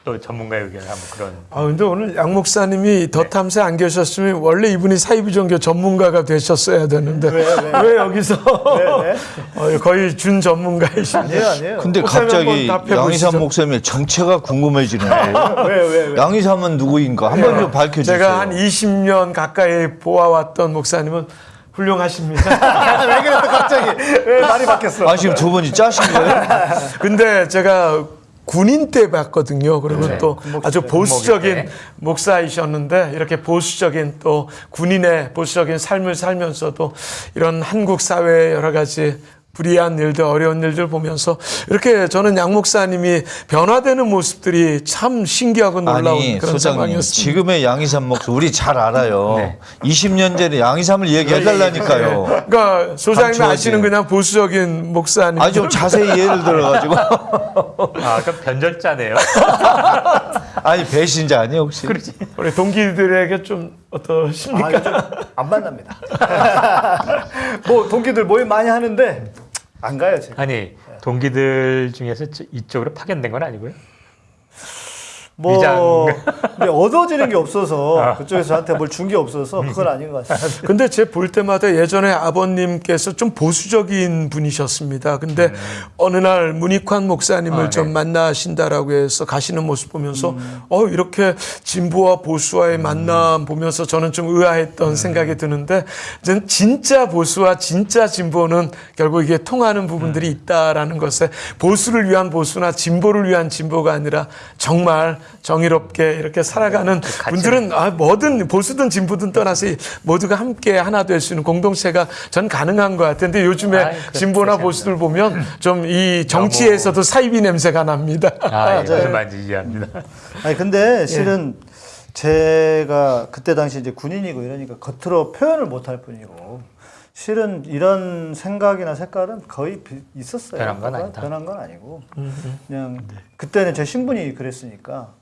또 전문가의 의견을 한번 그런 아, 근데 오늘 양 목사님이 더 탐사 안 계셨으면 원래 이분이 사이비종교 전문가가 되셨어야 되는데 왜, 왜? 여기서 왜, 왜? 어, 거의 준 전문가이신데 아니에요, 아니에요. 근데 갑자기 한번. 양희삼 목사님의 정체가 궁금해지는데 왜, 왜, 왜? 양희삼은 누구인가 한번 좀 밝혀주세요. 제가 한 20년 가까이 보아왔던 목사님은 훌륭하십니다. 왜 그래 또 갑자기 왜 말이 바뀌었어? 아 지금 두 분이 짜신 거예요? 근데 제가 군인 때 봤거든요. 그리고 네. 또 아주 때, 보수적인. 목사이셨는데 이렇게 보수적인 또 군인의 보수적인 삶을 살면서도 이런 한국 사회의 여러 가지 불이한 일들, 어려운 일들 보면서 이렇게 저는 양 목사님이 변화되는 모습들이 참 신기하고 놀라운 아니 그런 소장님 상황이었습니다. 지금의 양희삼 목사 우리 잘 알아요. 네. 20년 전에 양희삼을 얘기해달라니까요. 그러니까 소장님이 감추어진. 아시는 그냥 보수적인 목사님. 아주 좀 자세히 예를 들어가지고 아 그럼 변절자네요. 아니 배신자 아니에요 혹시? 그렇지. 우리 동기들에게 좀 어떠십니까? 아, 안 만납니다. 뭐 동기들 모임 많이 하는데 안 가요 제가. 아니 동기들 중에서 저- 이쪽으로 파견된 건 아니고요. 뭐. 근데 얻어지는 게 없어서 그쪽에서 저한테 뭘 준 게 없어서 그건 아닌 것 같습니다. 근데 제 볼 때마다 예전에 아버님께서 좀 보수적인 분이셨습니다. 근데 어느 날 문익환 목사님을 아, 네. 좀 만나신다라고 해서 가시는 모습 보면서 어 이렇게 진보와 보수와의 만남 보면서 저는 좀 의아했던 생각이 드는데 저는 진짜 보수와 진짜 진보는 결국 이게 통하는 부분들이 있다라는 것에 보수를 위한 보수나 진보를 위한 진보가 아니라 정말 정의롭게 이렇게 살아가는 분들은 아, 뭐든 보수든 진보든 떠나서 이 모두가 함께 하나 될 수 있는 공동체가 전 가능한 것 같은데 요즘에 아이, 그렇- 진보나 보수들 보면 좀 이 정치에서도 사이비 냄새가 납니다. 아, 예, 맞아요. 이해합니다. 아니 근데 실은 제가 그때 당시 이제 군인이고 이러니까 겉으로 표현을 못할 뿐이고 실은 이런 생각이나 색깔은 거의 비- 있었어요. 변한 건 아니다. 변한 건 아니고 그냥 그때는 제 신분이 그랬으니까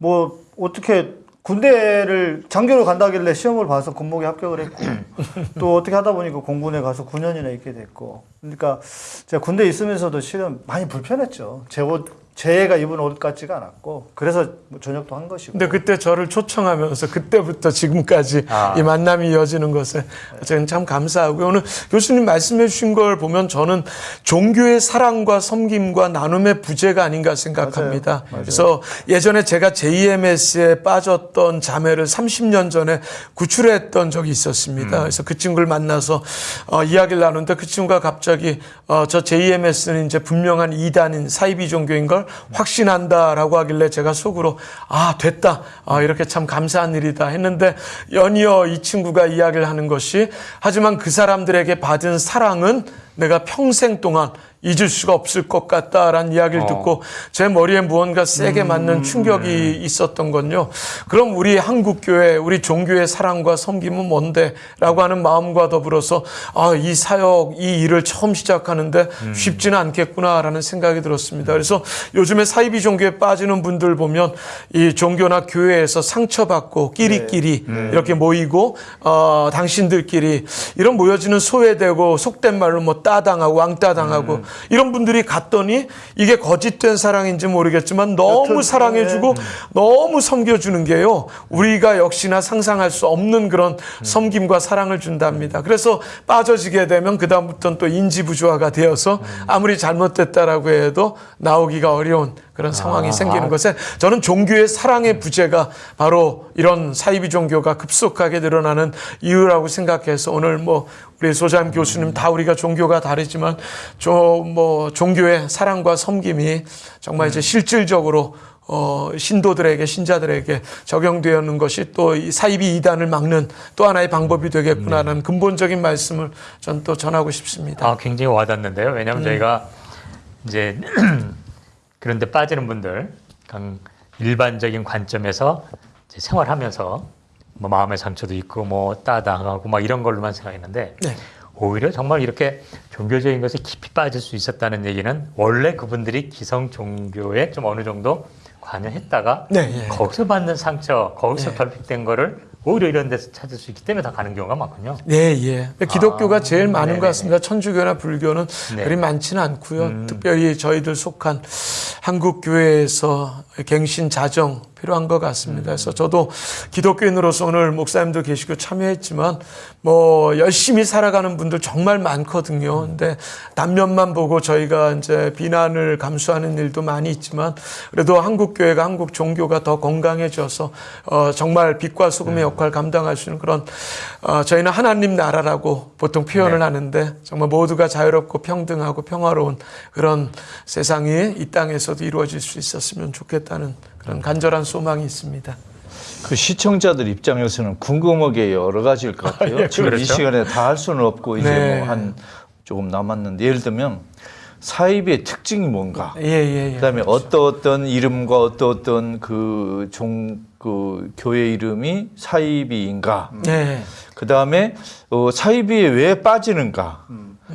뭐 어떻게 군대를 장교로 간다길래 시험을 봐서 군목에 합격을 했고 또 어떻게 하다 보니까 공군에 가서 9년이나 있게 됐고 그러니까 제가 군대에 있으면서도 실은 많이 불편했죠. 제 옷, 제가 입은 옷 같지가 않았고 그래서 뭐 전역도 한 것이고 근데 그때 저를 초청하면서 그때부터 지금까지 아. 이 만남이 이어지는 것에 저는 참 감사하고요. 오늘 교수님 말씀해 주신 걸 보면 저는 종교의 사랑과 섬김과 나눔의 부재가 아닌가 생각합니다. 그래서 예전에 제가 JMS에 빠졌던 자매를 30년 전에 구출했던 적이 있었습니다. 그래서 그 친구를 만나서 어, 이야기를 나누는데 그 친구가 갑자기 어, 저 JMS는 이제 분명한 이단인 사이비 종교인 걸 확신한다라고 하길래 제가 속으로 아 됐다. 아, 이렇게 참 감사한 일이다. 했는데 연이어 이 친구가 이야기를 하는 것이 하지만 그 사람들에게 받은 사랑은 내가 평생 동안 잊을 수가 없을 것 같다라는 이야기를 어. 듣고 제 머리에 무언가 세게 맞는 충격이 있었던 건요. 그럼 우리 한국 교회, 우리 종교의 사랑과 섬김은 뭔데라고 하는 마음과 더불어서 아, 이 사역, 이 일을 처음 시작하는데 쉽지는 않겠구나라는 생각이 들었습니다. 그래서 요즘에 사이비 종교에 빠지는 분들 보면 이 종교나 교회에서 상처받고 끼리끼리 이렇게 모이고 어, 당신들끼리 이런 모여지는 소외되고 속된 말로 뭐 따당하고 왕따당하고 이런 분들이 갔더니 이게 거짓된 사랑인지 모르겠지만 너무 사랑해주고 너무 섬겨주는 게요. 우리가 역시나 상상할 수 없는 그런 섬김과 사랑을 준답니다. 그래서 빠져지게 되면 그다음부터는 또 인지부조화가 되어서 아무리 잘못됐다라고 해도 나오기가 어려운 그런 상황이 생기는 것에 저는 종교의 사랑의 부재가 바로 이런 사이비 종교가 급속하게 늘어나는 이유라고 생각해서 오늘 뭐 우리 소장 교수님 다 우리가 종교가 다르지만 저뭐 종교의 사랑과 섬김이 정말 이제 실질적으로 어, 신도들에게 신자들에게 적용되는 것이 또 이 사이비 이단을 막는 또 하나의 방법이 되겠구나라는 근본적인 말씀을 전 또 전하고 싶습니다. 아, 굉장히 와닿는데요. 왜냐하면 음. 저희가 이제 그런데 빠지는 분들, 일반적인 관점에서 생활하면서 뭐 마음의 상처도 있고 뭐 따당하고 막 이런 걸로만 생각했는데 네. 오히려 정말 이렇게 종교적인 것에 깊이 빠질 수 있었다는 얘기는 원래 그분들이 기성 종교에 좀 어느 정도 관여했다가 네, 예. 거기서 받는 상처, 거기서 결핍된 거를 오히려 이런 데서 찾을 수 있기 때문에 다 가는 경우가 많군요. 네, 예. 기독교가 아, 제일 많은 네네네. 것 같습니다. 천주교나 불교는 네. 그리 많지는 않고요. 음. 특별히 저희들 속한 한국 교회에서 갱신 자정 필요한 것 같습니다. 그래서 저도 기독교인으로서 오늘 목사님도 계시고 참여했지만 뭐 열심히 살아가는 분들 정말 많거든요. 근데 단면만 보고 저희가 이제 비난을 감수하는 일도 많이 있지만 그래도 한국 교회가 한국 종교가 더 건강해져서 어 정말 빛과 소금의 역할 감당할 수 있는 그런 어 저희는 하나님 나라라고 보통 표현을 하는데 정말 모두가 자유롭고 평등하고 평화로운 그런 세상이 이 땅에서도 이루어질 수 있었으면 좋겠다는 그런 간절한 소망이 있습니다. 그 시청자들 입장에서는 궁금하게 여러 가지일 것 같아요. 예, 지금 이 그렇죠. 시간에 다 할 수는 없고 이제 네. 뭐한 조금 남았는데 예를 들면 사입의 특징이 뭔가, 예, 예, 예. 그다음에 어떤 어떤 이름과 어떤 어떤 그 종 그 교회 이름이 사이비인가, 네. 그다음에 어, 사이비에 왜 빠지는가.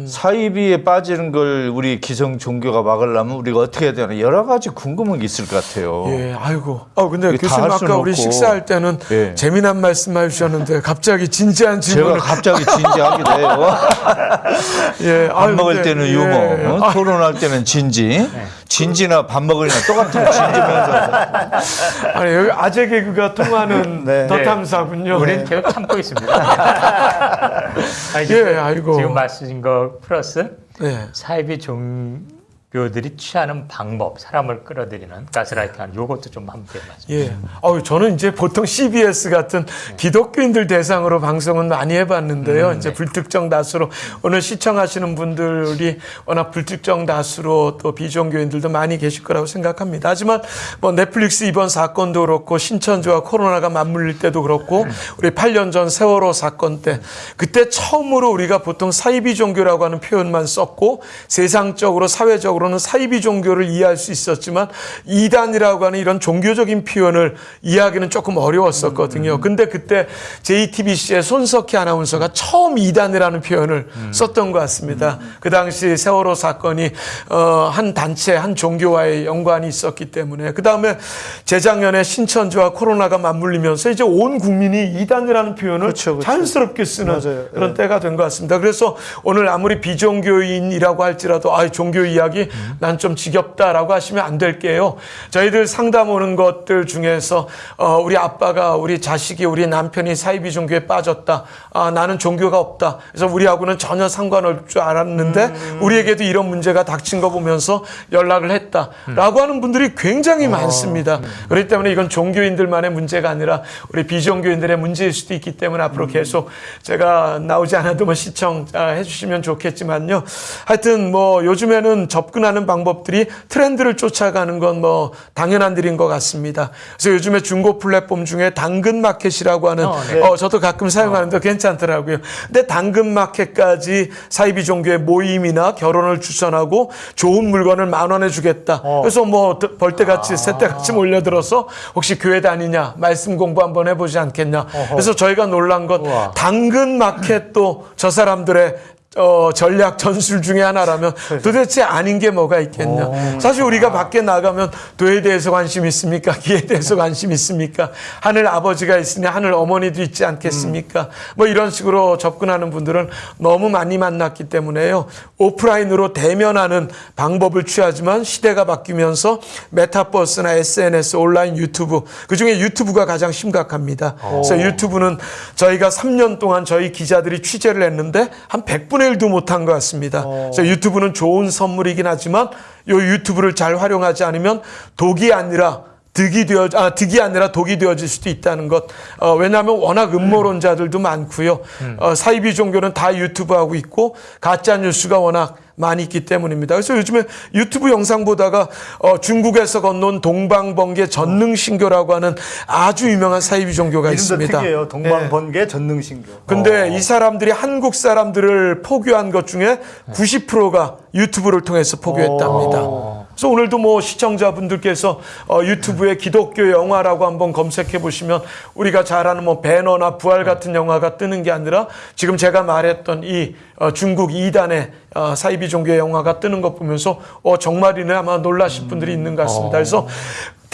사이비에 빠지는 걸 우리 기성 종교가 막으려면 우리가 어떻게 해야 되나 여러 가지 궁금한 게 있을 것 같아요. 예, 아이고. 어, 근데 교수님 아까 우리 없고. 식사할 때는 예. 재미난 말씀 해주셨는데 갑자기 진지한 제가 질문을. 갑자기 진지하기도 해요. 예, 밥 아유, 먹을 근데, 때는 예. 유머, 어? 아, 토론할 때는 진지, 진지나 밥 먹으려면 똑같은 거 진지면서. 아니, 여기 아재 개그가 통하는 네. 더 탐사군요. 우리는 계속 참고 있습니다. 아니, 예, 아이고. 지금 말씀하신 거 플러스 네. 사이비 종 교들이 취하는 방법, 사람을 끌어들이는 가스라이팅하는 요것도 좀 함께 말씀. 예. 어우, 저는 이제 보통 CBS 같은 기독교인들 대상으로 방송은 많이 해봤는데요. 이제 불특정 다수로 오늘 시청하시는 분들이 워낙 불특정 다수로 또 비종교인들도 많이 계실 거라고 생각합니다. 하지만 뭐 넷플릭스 이번 사건도 그렇고 신천지와 코로나가 맞물릴 때도 그렇고 우리 8년 전 세월호 사건 때 그때 처음으로 우리가 보통 사이비 종교라고 하는 표현만 썼고 세상적으로 사회적으로 는 사이비 종교를 이해할 수 있었지만 이단이라고 하는 이런 종교적인 표현을 이해하기는 조금 어려웠었거든요. 근데 그때 JTBC의 손석희 아나운서가 처음 이단이라는 표현을 썼던 것 같습니다. 그 당시 세월호 사건이 어, 한 단체, 한 종교와의 연관이 있었기 때문에 그 다음에 재작년에 신천지와 코로나가 맞물리면서 이제 온 국민이 이단이라는 표현을 그렇죠, 그렇죠. 자연스럽게 쓰는 맞아요. 그런 예. 때가 된 것 같습니다. 그래서 오늘 아무리 비종교인이라고 할지라도 아 종교 이야기 난 좀 지겹다라고 하시면 안 될게요. 저희들 상담 오는 것들 중에서 어, 우리 아빠가 우리 자식이 우리 남편이 사이비 종교에 빠졌다. 아 나는 종교가 없다. 그래서 우리하고는 전혀 상관없을 줄 알았는데 우리에게도 이런 문제가 닥친 거 보면서 연락을 했다라고 하는 분들이 굉장히 많습니다. 그렇기 때문에 이건 종교인들만의 문제가 아니라 우리 비종교인들의 문제일 수도 있기 때문에 앞으로 계속 제가 나오지 않아도 뭐 시청해 주시면 좋겠지만요. 하여튼 뭐 요즘에는 접근 접근하는 방법들이 트렌드를 쫓아가는 건 뭐 당연한 일인 것 같습니다. 그래서 요즘에 중고 플랫폼 중에 당근 마켓이라고 하는 어, 네. 어, 저도 가끔 사용하는데 괜찮더라고요. 근데 당근 마켓까지 사이비 종교의 모임이나 결혼을 추천하고 좋은 물건을 만 원에 주겠다. 그래서 뭐 벌떼같이 새떼같이 몰려들어서 혹시 교회 다니냐 말씀 공부 한번 해보지 않겠냐. 그래서 저희가 놀란 건 당근 마켓도 저 사람들의 어, 전략 전술 중에 하나라면 도대체 아닌 게 뭐가 있겠냐. 사실 우리가 밖에 나가면 도에 대해서 관심 있습니까? 기에 대해서 관심 있습니까? 하늘 아버지가 있으니 하늘 어머니도 있지 않겠습니까? 뭐 이런 식으로 접근하는 분들은 너무 많이 만났기 때문에요. 오프라인으로 대면하는 방법을 취하지만 시대가 바뀌면서 메타버스나 SNS, 온라인 유튜브, 그 중에 유튜브가 가장 심각합니다. 그래서 유튜브는 저희가 3년 동안 저희 기자들이 취재를 했는데 한 100분의 1도 못한 것 같습니다. 그래서 유튜브는 좋은 선물이긴 하지만 이 유튜브를 잘 활용하지 않으면 독이 아니라 득이 되어 아 득이 아니라 독이 되어질 수도 있다는 것. 어, 왜냐하면 워낙 음모론자들도 많고요. 어, 사이비 종교는 다 유튜브 하고 있고 가짜 뉴스가 워낙 많이 있기 때문입니다. 그래서 요즘에 유튜브 영상 보다가 어, 중국에서 건너온 동방번개 전능신교라고 하는 아주 유명한 사이비 종교가 있습니다. 특이해요. 동방번개 전능신교. 근데 이 사람들이 한국 사람들을 포교한 것 중에 90%가 유튜브를 통해서 포교했답니다. 그래서 오늘도 뭐 시청자분들께서 어, 유튜브에 기독교 영화라고 한번 검색해 보시면 우리가 잘 아는 뭐 배너나 부활 같은 영화가 뜨는 게 아니라 지금 제가 말했던 이 어, 중국 이단의 어, 사이비 종교의 영화가 뜨는 것 보면서 어, 정말이네 아마 놀라실 분들이 있는 것 같습니다. 그래서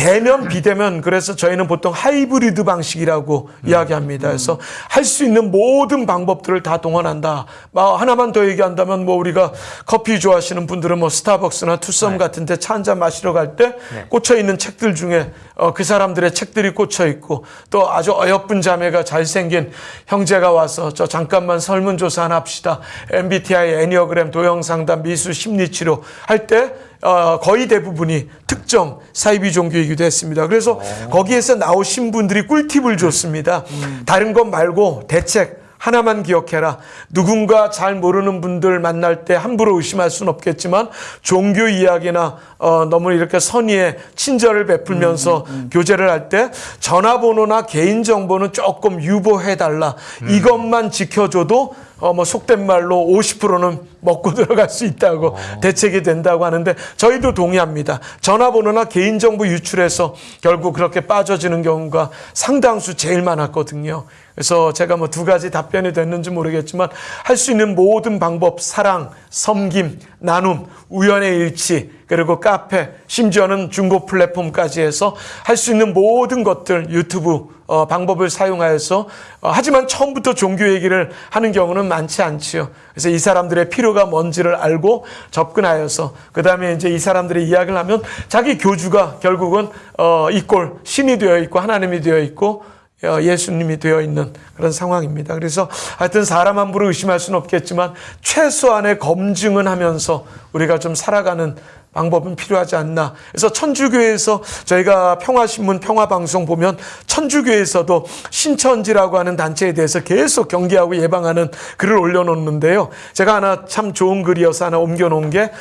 대면 비대면 그래서 저희는 보통 하이브리드 방식이라고 이야기합니다. 그래서 할 수 있는 모든 방법들을 다 동원한다. 뭐 하나만 더 얘기한다면 뭐 우리가 커피 좋아하시는 분들은 뭐 스타벅스나 투썸 같은 데 차 한 잔 마시러 갈때 꽂혀 있는 책들 중에 어, 그 사람들의 책들이 꽂혀 있고 또 아주 어여쁜 자매가 잘생긴 형제가 와서 저 잠깐만 설문조사 하나 합시다. MBTI, 애니어그램, 도형상담, 미술, 심리치료 할때 어, 거의 대부분이 특정 사이비 종교이기도 했습니다. 그래서 거기에서 나오신 분들이 꿀팁을 줬습니다. 다른 것 말고 대책 하나만 기억해라. 누군가 잘 모르는 분들 만날 때 함부로 의심할 수는 없겠지만 종교 이야기나 어, 너무 이렇게 선의의 친절을 베풀면서 교제를 할 때 전화번호나 개인정보는 조금 유보해달라. 이것만 지켜줘도 어, 뭐 속된 말로 50%는 먹고 들어갈 수 있다고 대책이 된다고 하는데 저희도 동의합니다. 전화번호나 개인정보 유출해서 결국 그렇게 빠져지는 경우가 상당수 제일 많았거든요. 그래서 제가 뭐 두 가지 답변이 됐는지 모르겠지만 할 수 있는 모든 방법, 사랑, 섬김, 나눔, 우연의 일치, 그리고 카페, 심지어는 중고 플랫폼까지 해서 할 수 있는 모든 것들 유튜브 어, 방법을 사용하여서 어, 하지만 처음부터 종교 얘기를 하는 경우는 많지 않지요. 그래서 이 사람들의 필요가 뭔지를 알고 접근하여서 그 다음에 이제 이 사람들의 이야기를 하면 자기 교주가 결국은 어, 이꼴 신이 되어 있고 하나님이 되어 있고 어, 예수님이 되어 있는 그런 상황입니다. 그래서 하여튼 사람 함부로 의심할 수는 없겠지만 최소한의 검증은 하면서 우리가 좀 살아가는 방법은 필요하지 않나. 그래서 천주교에서 저희가 평화신문 평화방송 보면 천주교에서도 신천지라고 하는 단체에 대해서 계속 경계하고 예방하는 글을 올려놓는데요. 제가 하나 참 좋은 글이어서 하나 옮겨놓은 게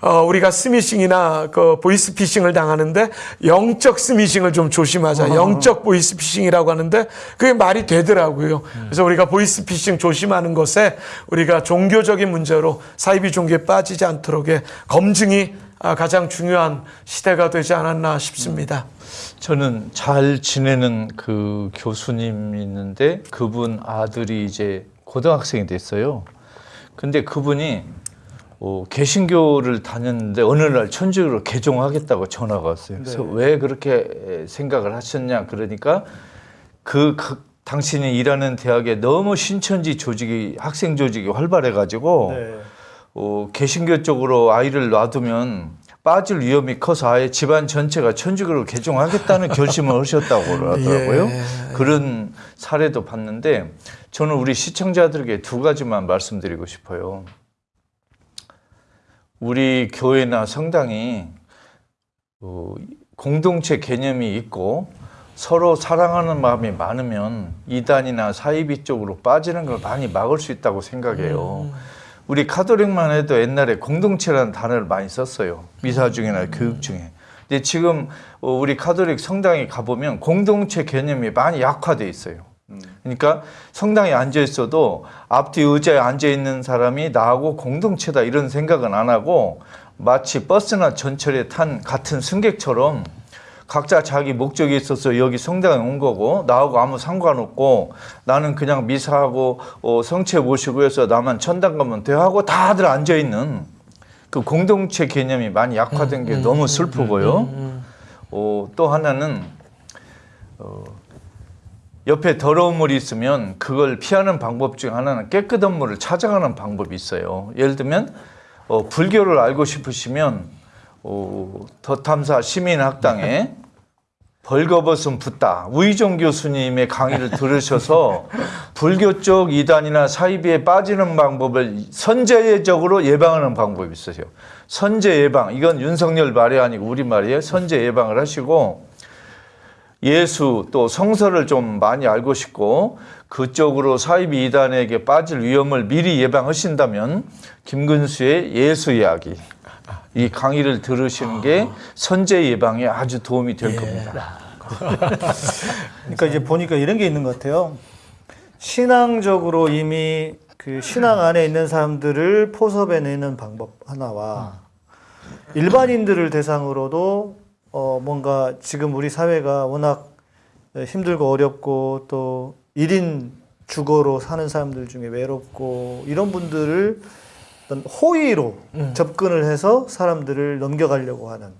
어, 우리가 스미싱이나 그 보이스피싱을 당하는데 영적 스미싱을 좀 조심하자. 영적 보이스피싱이라고 하는데 그게 말이 되더라고요. 그래서 우리가 보이스피싱 조심하는 것에 우리가 종교적인 문제로 사이비 종교에 빠지지 않도록의 검증이 아, 가장 중요한 시대가 되지 않았나 싶습니다. 저는 잘 지내는 그 교수님 있는데 그분 아들이 이제 고등학생이 됐어요. 근데 그분이 어, 개신교를 다녔는데 어느 날 천주교로 개종하겠다고 전화가 왔어요. 그래서 네. 왜 그렇게 생각을 하셨냐 그러니까 그, 그 당신이 일하는 대학에 너무 신천지 조직이 학생 조직이 활발해가지고 네. 어, 개신교 쪽으로 아이를 놔두면 빠질 위험이 커서 아예 집안 전체가 천주교로 개종하겠다는 결심을 하셨다고 그러더라고요. 예. 그런 사례도 봤는데 저는 우리 시청자들에게 두 가지만 말씀드리고 싶어요. 우리 교회나 성당이 어, 공동체 개념이 있고 서로 사랑하는 마음이 많으면 이단이나 사이비 쪽으로 빠지는 걸 많이 막을 수 있다고 생각해요. 우리 카톨릭만 해도 옛날에 공동체라는 단어를 많이 썼어요. 미사 중이나 교육 중에. 근데 지금 어, 우리 카톨릭 성당에 가보면 공동체 개념이 많이 약화돼 있어요. 그러니까 성당에 앉아 있어도 앞뒤 의자에 앉아 있는 사람이 나하고 공동체다 이런 생각은 안 하고 마치 버스나 전철에 탄 같은 승객처럼 각자 자기 목적이 있어서 여기 성당에 온 거고 나하고 아무 상관없고 나는 그냥 미사하고 어, 성체 모시고 해서 나만 천당 가면 돼 하고 다들 앉아 있는 그 공동체 개념이 많이 약화된 게 너무 슬프고요. 어, 또 하나는 어, 옆에 더러운 물이 있으면 그걸 피하는 방법 중 하나는 깨끗한 물을 찾아가는 방법이 있어요. 예를 들면 어, 불교를 알고 싶으시면 어, 더탐사 시민학당에 벌거벗은 붓다 우희종 교수님의 강의를 들으셔서 불교 쪽 이단이나 사이비에 빠지는 방법을 선제적으로 예방하는 방법이 있어요. 선제 예방 이건 윤석열 말이 아니고 우리 말이에요. 선제 예방을 하시고 예수 또 성서를 좀 많이 알고 싶고 그쪽으로 사이비 이단에게 빠질 위험을 미리 예방하신다면 김근수의 예수 이야기 이 강의를 들으시는 게 선제 예방에 아주 도움이 될 겁니다. 그러니까 이제 보니까 이런 게 있는 것 같아요. 신앙적으로 이미 그 신앙 안에 있는 사람들을 포섭해 내는 방법 하나와 일반인들을 대상으로도 어 뭔가 지금 우리 사회가 워낙 힘들고 어렵고 또 1인 주거로 사는 사람들 중에 외롭고 이런 분들을 어떤 호의로 접근을 해서 사람들을 넘겨가려고 하는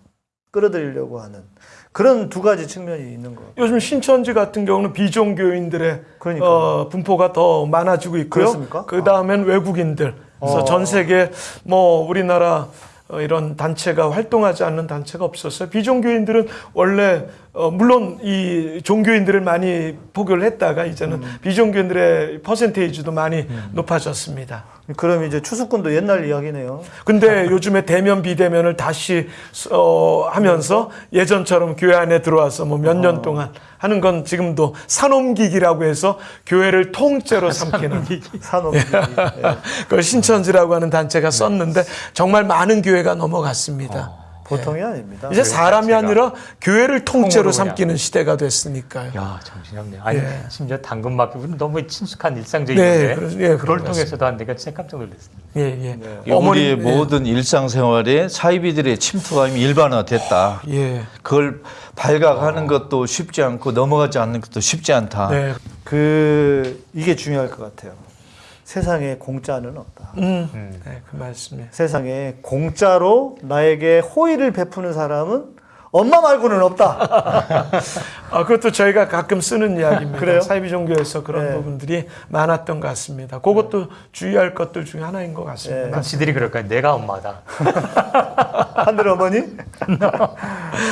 끌어들이려고 하는 그런 두 가지 측면이 있는 것 같아요. 요즘 신천지 같은 경우는 비종교인들의 그러니까요. 어, 분포가 더 많아지고 있고요. 그렇습니까? 그 다음엔 외국인들. 그래서 어. 전 세계 뭐 우리나라 어, 이런 단체가 활동하지 않는 단체가 없었어요. 비종교인들은 원래 어, 물론 이 종교인들을 많이 포교를 했다가 이제는 음. 비종교인들의 퍼센테이지도 많이 높아졌습니다. 그럼 이제 추수꾼도 옛날 이야기네요. 근데 요즘에 대면 비대면을 다시 어, 하면서 예전처럼 교회 안에 들어와서 뭐 몇 년 동안 하는 건 지금도 산옮기기라고 해서 교회를 통째로 삼키는 산업이 그걸 신천지라고 하는 단체가 썼는데 정말 많은 교회가 넘어갔습니다. 보통이 아닙니다. 이제 사람이 아니라 교회를 통째로 통으로 삼키는 시대가 됐으니까요. 야 정신이 없네. 아니 예. 심지어 당근 마켓은 너무 친숙한 네, 일상적인데 그래서- 예, 그런 그걸 것 통해서도 안 되니까 진짜 깜짝 놀랐습니다. 예, 예. 우리의 어머니, 예. 모든 일상생활에 사이비들의 침투감이 일반화됐다. 예. 그걸 발각하는 것도 쉽지 않고 넘어가지 않는 것도 쉽지 않다. 네. 그 이게 중요할 것 같아요. 세상에 공짜는 없다. 음, 네, 그 말씀이에요. 세상에 공짜로 나에게 호의를 베푸는 사람은 엄마 말고는 없다. 아, 그것도 저희가 가끔 쓰는 이야기입니다. 그래요? 사이비 종교에서 그런 네. 부분들이 많았던 것 같습니다. 그것도 주의할 것들 중에 하나인 것 같습니다. 그럼 지들이 그럴까요? 내가 엄마다. 하늘 어머니?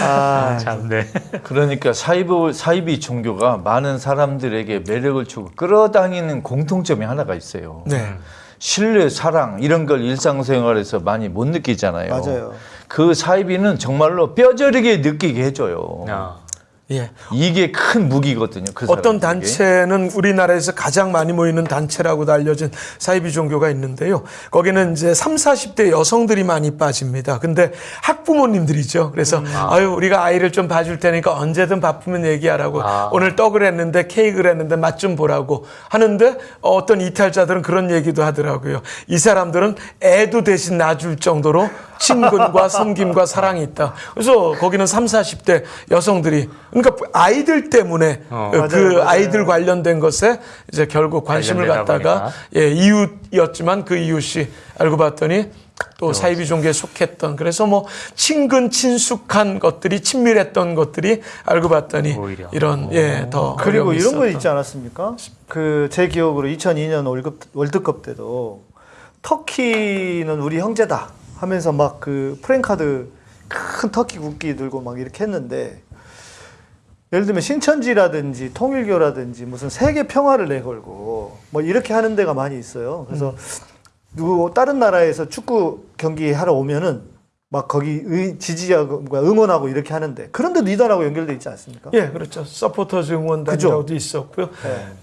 아, 참, 네. 그러니까 사이비, 사이비 종교가 많은 사람들에게 매력을 주고 끌어당기는 공통점이 하나가 있어요. 네. 신뢰, 사랑 이런 걸 일상생활에서 많이 못 느끼잖아요. 맞아요. 그 사이비는 정말로 뼈저리게 느끼게 해줘요. 아. 예. 이게 큰 무기거든요. 그 어떤. 단체는 우리나라에서 가장 많이 모이는 단체라고도 알려진 사이비 종교가 있는데요. 거기는 이제 3, 40대 여성들이 많이 빠집니다. 근데 학부모님들이죠. 그래서 아유, 우리가 아이를 좀 봐줄 테니까 언제든 바쁘면 얘기하라고 아. 오늘 떡을 했는데 케이크를 했는데 맛 좀 보라고 하는데 어떤 이탈자들은 그런 얘기도 하더라고요. 이 사람들은 애도 대신 놔줄 정도로 친근과 섬김과 사랑이 있다. 그래서 거기는 3, 40대 여성들이 그러니까 아이들 때문에 어. 그 맞아요, 맞아요. 아이들 관련된 것에 이제 결국 관심을 갖다가. 예, 이웃이었지만 그 이웃이 알고 봤더니 또 사이비 종교에 속했던 그래서 뭐 친근 친숙한 것들이 친밀했던 것들이 알고 봤더니 오히려. 이런 예더 그리고 이런 거 있지 않았습니까? 그 제 기억으로 2002년 월급, 월드컵 때도 터키는 우리 형제다 하면서 막 그 프랭카드 큰 터키 국기 들고 막 이렇게 했는데 예를 들면 신천지라든지 통일교라든지 무슨 세계 평화를 내걸고 뭐 이렇게 하는 데가 많이 있어요. 그래서 누구 다른 나라에서 축구 경기 하러 오면은 막 거기 의- 지지하고 응원하고 이렇게 하는데 그런데 리더라고 연결돼 있지 않습니까? 예, 그렇죠. 서포터즈 응원단이라고도 있었고요.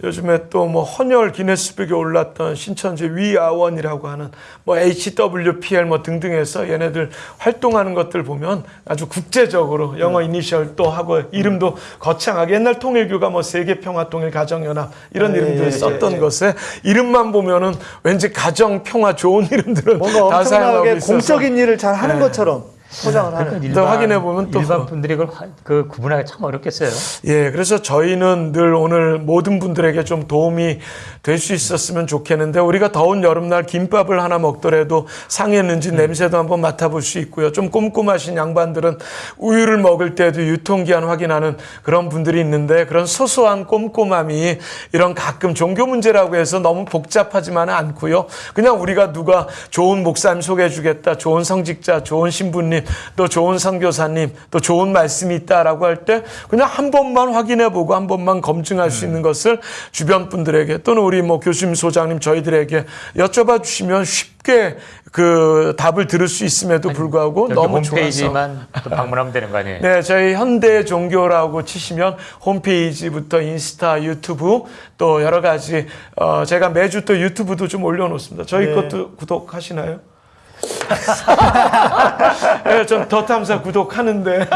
요즘에 또 뭐 헌혈 기네스북에 올랐던 신천지 We Are One이라고 하는 뭐 HWPL 뭐 등등해서 얘네들 활동하는 것들 보면 아주 국제적으로 영어 이니셜 또 하고 이름도 거창하게 옛날 통일교가 뭐 세계 평화 통일 가정 연합 이런 예, 이름들 예, 썼던 예, 예. 것에 이름만 보면은 왠지 가정 평화 좋은 이름들은 뭔가 다 사용하고 있어서 공적인 일을 잘 하는 네. 것처럼 아까처럼. 포장을 하는. 그러니까 또 확인해 보면 또 일반 분들이 그걸 화- 그 구분하기 참 어렵겠어요. 예, 그래서 저희는 늘 오늘 모든 분들에게 좀 도움이 될 수 있었으면 좋겠는데 우리가 더운 여름날 김밥을 하나 먹더라도 상했는지 냄새도 한번 맡아볼 수 있고요. 좀 꼼꼼하신 양반들은 우유를 먹을 때도 유통기한 확인하는 그런 분들이 있는데 그런 소소한 꼼꼼함이 이런 가끔 종교 문제라고 해서 너무 복잡하지만은 않고요. 그냥 우리가 누가 좋은 목사님 소개해 주겠다, 좋은 성직자, 좋은 신부님, 또 좋은 선교사님, 또 좋은 말씀이 있다라고 할 때 그냥 한 번만 확인해 보고 한 번만 검증할 수 있는 것을 주변 분들에게 또는 우리 뭐 교수님, 소장님 저희들에게 여쭤봐 주시면 쉽게 그 답을 들을 수 있음에도 불구하고 여기 너무 좋아서 홈페이지만 또 방문하면 되는 거 아니에요? 네, 저희 현대 종교라고 치시면 홈페이지부터 인스타, 유튜브 또 여러 가지 어 제가 매주 또 유튜브도 좀 올려놓습니다. 저희 네. 것도 구독하시나요? 네, 전더 탐사 구독하는데.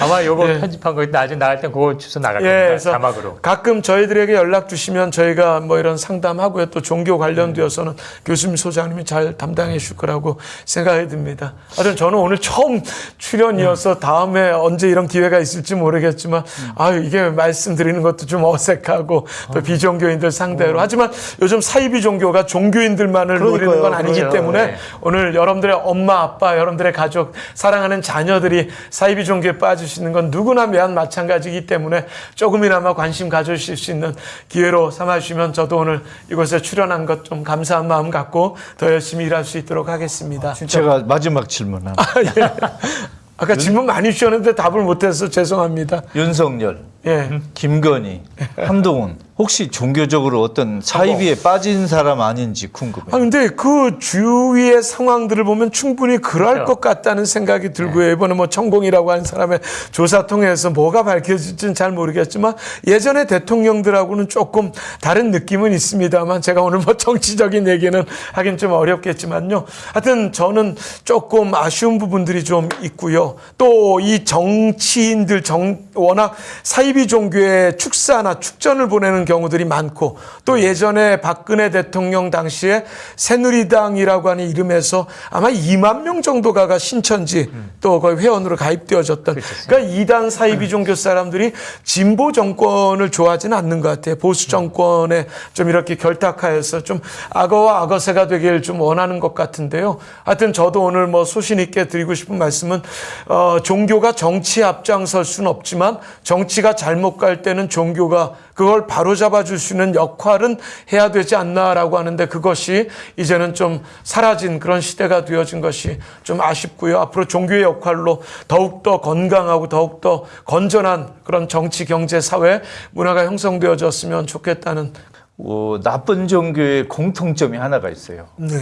아마 요거 편집한 거 나중에 나갈 땐 그거 주소 나갈 예, 겁니다. 자막으로. 가끔 저희들에게 연락 주시면 저희가 뭐 이런 상담하고요. 또 종교 관련되어서는 교수님, 소장님이 잘 담당해 주실 거라고 생각이 듭니다. 하여튼 저는 오늘 처음 출연이어서 다음에 언제 이런 기회가 있을지 모르겠지만 아유, 이게 말씀드리는 것도 좀 어색하고 또 비종교인들 상대로. 하지만 요즘 사이비 종교가 종교인들만을 노리는 건 그러니까요. 아니기 그래요. 때문에 네. 오늘 여러분들의 엄마, 아빠, 여러분들의 가족, 사랑하는 자녀들이 사이비 종교에 빠지시는 건 누구나 매한 마찬가지이기 때문에 조금이나마 관심 가져주실 수 있는 기회로 삼아주시면 저도 오늘 이곳에 출연한 것 좀 감사한 마음 갖고 더 열심히 일할 수 있도록 하겠습니다. 제가 마지막 질문 하나. 아까 질문 많이 주셨는데 답을 못해서 죄송합니다. 윤석열, 예. 김건희, 한동훈 혹시 종교적으로 어떤 사이비에 빠진 사람 아닌지 궁금해요. 아 근데 그 주위의 상황들을 보면 충분히 그럴 그렇죠. 것 같다는 생각이 들고요. 이번에 뭐 천공이라고 하는 사람의 조사 통해서 뭐가 밝혀질지는 잘 모르겠지만 예전에 대통령들하고는 조금 다른 느낌은 있습니다만 제가 오늘 뭐 정치적인 얘기는 하긴 좀 어렵겠지만요. 하여튼 저는 조금 아쉬운 부분들이 좀 있고요. 또 이 정치인들 정 워낙 사이비 종교의 축사나 축전을 보내는 경우들이 많고 또 예전에 박근혜 대통령 당시에 새누리당이라고 하는 이름에서 아마 2만 명 정도가 가 신천지 또 거의 회원으로 가입되어졌던 그러니까 이단 사이비 종교 사람들이 진보 정권을 좋아하지는 않는 것 같아요. 보수 정권에 좀 이렇게 결탁하여서 좀 악어와 악어새가 되길 좀 원하는 것 같은데요. 하여튼 저도 오늘 뭐 소신 있게 드리고 싶은 말씀은 어, 종교가 정치에 앞장설 수는 없지만 정치가 잘못 갈 때는 종교가 그걸 바로잡아 줄 수 있는 역할은 해야 되지 않나라고 하는데 그것이 이제는 좀 사라진 그런 시대가 되어진 것이 좀 아쉽고요. 앞으로 종교의 역할로 더욱더 건강하고 더욱더 건전한 그런 정치, 경제, 사회, 문화가 형성되어졌으면 좋겠다는 어, 나쁜 종교의 공통점이 하나가 있어요. 네.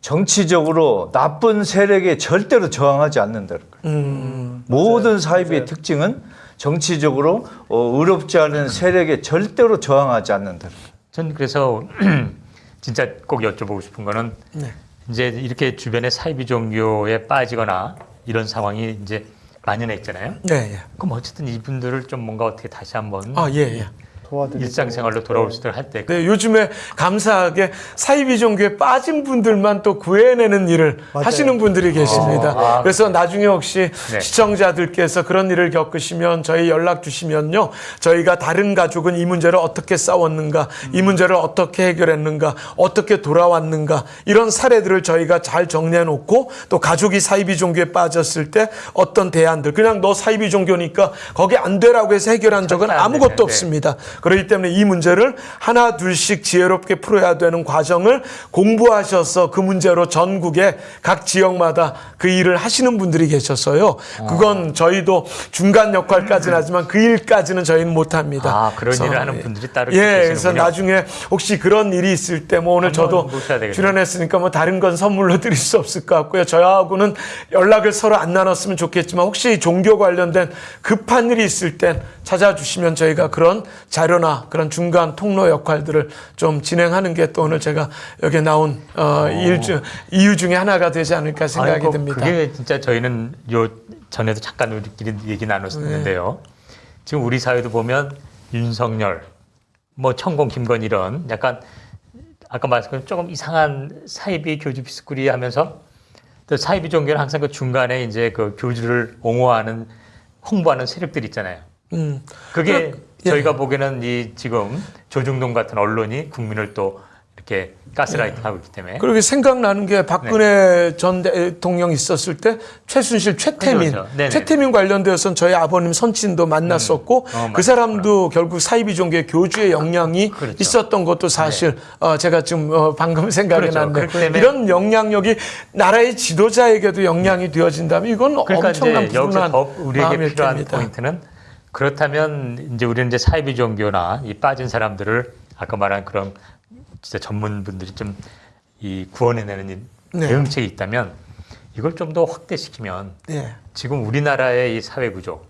정치적으로 나쁜 세력에 절대로 저항하지 않는다는 거예요. 음, 모든 사이비의 특징은 정치적으로 어, 의롭지 않은 세력에 절대로 저항하지 않는다는 거예요. 전 그래서 진짜 꼭 여쭤보고 싶은 거는 네. 이제 이렇게 주변에 사이비 종교에 빠지거나 이런 상황이 이제 만연해 있잖아요. 네, 예. 그럼 어쨌든 이분들을 좀 뭔가 어떻게 다시 한번 아, 예, 예. 일상생활로 돌아올 수 있도록 할 때 네, 요즘에 감사하게 사이비 종교에 빠진 분들만 또 구해내는 일을 하시는 분들이 계십니다. 아, 그래서 나중에 혹시 네. 시청자들께서 그런 일을 겪으시면 저희 연락 주시면요. 저희가 다른 가족은 이 문제를 어떻게 싸웠는가, 이 문제를 어떻게 해결했는가, 어떻게 돌아왔는가, 이런 사례들을 저희가 잘 정리해 놓고 또 가족이 사이비 종교에 빠졌을 때 어떤 대안들, 그냥 너 사이비 종교니까 거기 안 되라고 해서 해결한 적은 안 아무것도 되는데. 없습니다. 그렇기 때문에 이 문제를 하나 둘씩 지혜롭게 풀어야 되는 과정을 공부하셔서 그 문제로 전국의 각 지역마다 그 일을 하시는 분들이 계셨어요. 그건 저희도 중간 역할까지는 하지만 그 일까지는 저희는 못합니다. 아, 그런 그래서, 일을 하는 예. 분들이 따로 예, 계시는군요. 그래서 나중에 혹시 그런 일이 있을 때 뭐 오늘 저도. 출연했으니까 뭐 다른 건 선물로 드릴 수 없을 것 같고요. 저하고는 연락을 서로 안 나눴으면 좋겠지만 혹시 종교 관련된 급한 일이 있을 땐 찾아주시면 저희가 그런 자 료나 그런 중간 통로 역할들을 좀 진행하는 게 또 오늘 제가 여기 나온 어, 일 중, 이유 중에 하나가 되지 않을까 생각이 아이고, 듭니다. 그게 진짜 저희는 요 전에도 잠깐 우리끼리 얘기 나눴었는데요. 네. 지금 우리 사회도 보면 윤석열, 뭐 천공, 김건 이런 약간 아까 말씀드린 조금 이상한 사이비 교주 비스꾸리 하면서 또 사이비 종교는 항상 그 중간에 이제 그 교주를 옹호하는 홍보하는 세력들이 있잖아요. 음. 그게 그, 예. 저희가 보기에는 이 지금 조중동 같은 언론이 국민을 또 이렇게 가스라이팅 하고 있기 때문에. 그렇게 생각나는 게 박근혜 전 대통령 있었을 때 최순실 최태민. 그렇죠. 최태민 관련되어서는 저희 아버님 선친도 만났었고 어, 그 사람도 결국 사이비 종교의 교주의 영향이 있었던 것도 사실 어, 제가 지금 어, 방금 생각이 그렇죠. 때문에- 이런 영향력이 나라의 지도자에게도 영향이 되어진다면 이건 그러니까 엄청난 여기서 불운한 더 우리에게 필요한 겁니다. 포인트는 그렇다면 이제 우리는 이제 사이비 종교나 이 빠진 사람들을 아까 말한 그런 진짜 전문분들이 좀 이 구원해내는 이 네. 대응책이 있다면 이걸 좀 더 확대시키면 예. 지금 우리나라의 이 사회 구조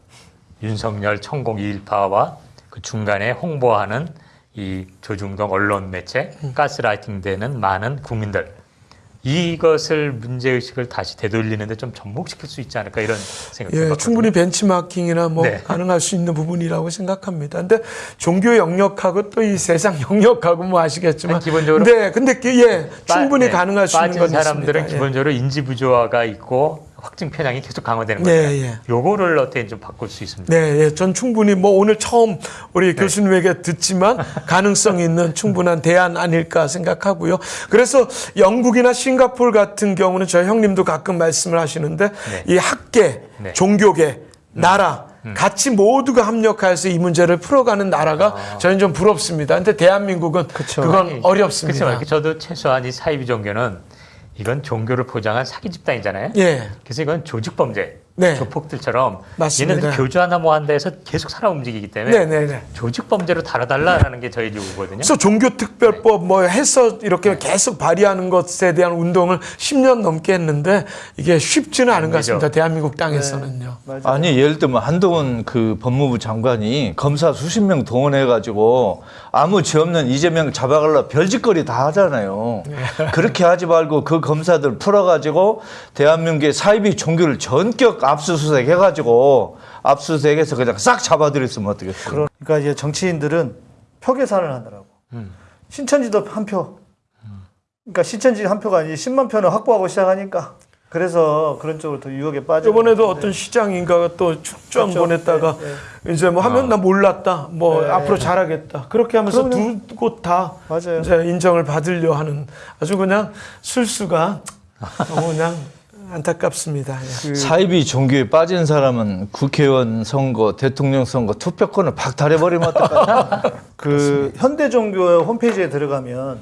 윤석열 천공 이일파와 그 중간에 홍보하는 이 조중동 언론 매체 음. 가스라이팅 되는 많은 국민들 이것을 문제 의식을 다시 되돌리는데 좀 접목시킬 수 있지 않을까 이런 생각이 예, 들었거든요. 충분히 벤치마킹이나 뭐 네. 가능할 수 있는 부분이라고 생각합니다. 근데 종교 영역하고 또 이 세상 영역하고 뭐 아시겠지만 아니, 기본적으로 네, 근데 그, 예, 빠- 충분히 네, 가능할 수 있는 건 사람들은 있습니다. 예. 기본적으로 인지 부조화가 있고 확증 편향이 계속 강화되는 네, 거예요. 예. 요거를 어떻게 좀 바꿀 수 있습니다. 네, 예, 전 충분히 뭐 오늘 처음 우리 네. 교수님에게 듣지만 가능성 있는 충분한 대안 아닐까 생각하고요. 그래서 영국이나 싱가포르 같은 경우는 저희 형님도 가끔 말씀을 하시는데 네. 이 학계, 네. 종교계, 나라 같이 모두가 합력해서 이 문제를 풀어가는 나라가 저희는 좀 부럽습니다. 근데 대한민국은 그건 아. 아니, 어렵습니다. 그렇죠. 저도 최소한 이 사이비 종교는 이건 종교를 포장한 사기 집단이잖아요. 예. 그래서 이건 조직 범죄, 네. 조폭들처럼 맞습니다. 얘네들 교주 하나 뭐 한다 해서 계속 살아 움직이기 때문에 네, 네, 네. 조직 범죄로 다뤄달라라는 게 저희 요구거든요. 그래서 종교특별법 뭐 해서 이렇게 계속 발의하는 것에 대한 운동을 10년 넘게 했는데 이게 쉽지는 않은 것 같습니다. 대한민국 땅에서는요. 아니 예를 들면 한동훈 그 법무부 장관이 검사 수십 명 동원해가지고 아무 죄 없는 이재명 잡아갈라 별짓거리 다 하잖아요. 그렇게 하지 말고 그 검사들 풀어가지고 대한민국의 사이비 종교를 전격 압수수색 해가지고 압수수색해서 그냥 싹 잡아들였으면 어떻겠어요? 그러니까 이제 정치인들은 표 계산을 하더라고. 신천지도 한 표. 그러니까 신천지 한 표가 아니지 10만 표는 확보하고 시작하니까. 그래서 그런 쪽으로 더 유혹에 빠져. 이번에도 어떤 시장 인가가 또 축전 그렇죠. 보냈다가 이제 뭐 하면 나 몰랐다. 뭐 네. 앞으로 잘하겠다. 그렇게 하면서. 두 곳 다. 이제 인정을 받으려 하는 아주 그냥 술수가 너무 그냥 안타깝습니다. 예. 사이비 종교에 빠진 사람은 국회의원 선거, 대통령 선거 투표권을 박탈해버리면 어떡하냐? 그 현대 종교 홈페이지에 들어가면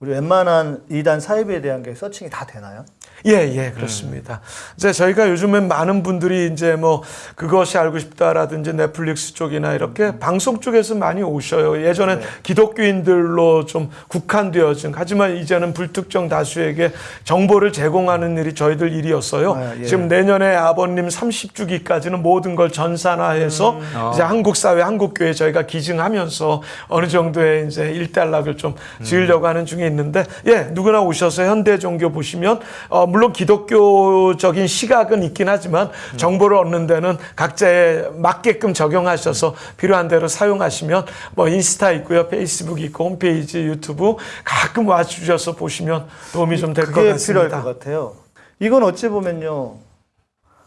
우리 웬만한 이단 사이비에 대한 게 서칭이 다 되나요? 예, 예, 그렇습니다. 이제 저희가 요즘엔 많은 분들이 이제 뭐 그것이 알고 싶다라든지 넷플릭스 쪽이나 이렇게 방송 쪽에서 많이 오셔요. 예전엔 기독교인들로 좀 국한되어진 하지만 이제는 불특정 다수에게 정보를 제공하는 일이 저희들 일이었어요. 아, 예. 지금 내년에 아버님 30주기까지는 모든 걸 전산화해서 이제 한국 사회, 한국 교회 저희가 기증하면서 어느 정도의 이제 일단락을 좀 지으려고 하는 중에 있는데 예, 누구나 오셔서 현대 종교 보시면 어, 물론 기독교적인 시각은 있긴 하지만 정보를 얻는 데는 각자에 맞게끔 적용하셔서 필요한 대로 사용하시면 뭐 인스타 있고요, 페이스북 있고 홈페이지, 유튜브 가끔 와주셔서 보시면 도움이 좀 될 것 같습니다. 필요할 것 같아요. 이건 어찌 보면요.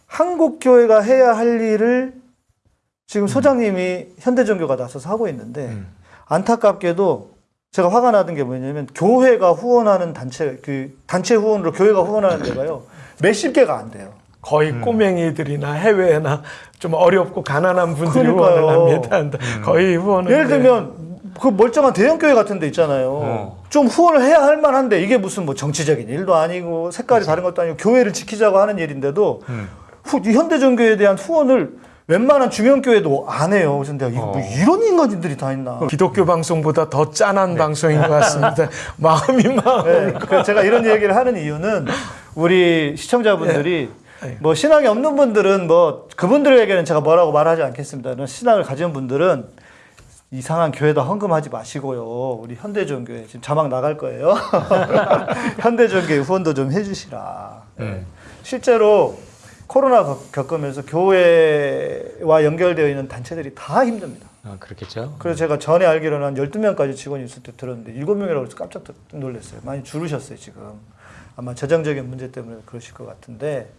한국 교회가 해야 할 일을 지금 소장님이 현대 종교가 나서서 하고 있는데 안타깝게도 제가 화가 나던 게 뭐냐면 교회가 후원하는 단체 그 단체 후원으로 교회가 후원하는 데가요. 몇십 개가 안 돼요. 거의 음. 꼬맹이들이나 해외나 좀 어렵고 가난한 분들이 그러니까요. 후원을 합니다. 거의 후원을 예를 네. 들면 그 멀쩡한 대형 교회 같은 데 있잖아요. 어. 좀 후원을 해야 할 만한데 이게 무슨 뭐 정치적인 일도 아니고 색깔이 다른 것도 아니고 교회를 지키자고 하는 일인데도 후, 이 현대전교에 대한 후원을 웬만한 중형 교회도 안 해요. 그래서 내가 이거 뭐 이런 인간들이 다 있나. 기독교 방송보다 더 짠한 방송인 것 같습니다. 마음이 마음. 네, 그 제가 이런 얘기를 하는 이유는 우리 시청자분들이 뭐 신앙이 없는 분들은 뭐 그분들에게는 제가 뭐라고 말하지 않겠습니다. 신앙을 가진 분들은 이상한 교회도 헌금하지 마시고요. 우리 현대전교회 지금 자막 나갈 거예요. 현대전교회 후원도 좀 해주시라. 네. 실제로 코로나 겪- 겪으면서 교회와 연결되어 있는 단체들이 다 힘듭니다. 아, 그렇겠죠. 그래서 제가 전에 알기로는 한 12명까지 직원이 있을 때 들었는데 7명이라고 해서 깜짝 놀랐어요. 많이 줄으셨어요, 지금. 아마 재정적인 문제 때문에 그러실 것 같은데,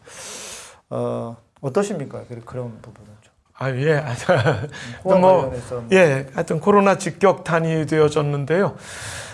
어, 어떠십니까? 그- 그런 부분은 좀. 아, 예. 하여튼 후원 뭐, 관련해서. 예. 하여튼 코로나 직격탄이 되어졌는데요.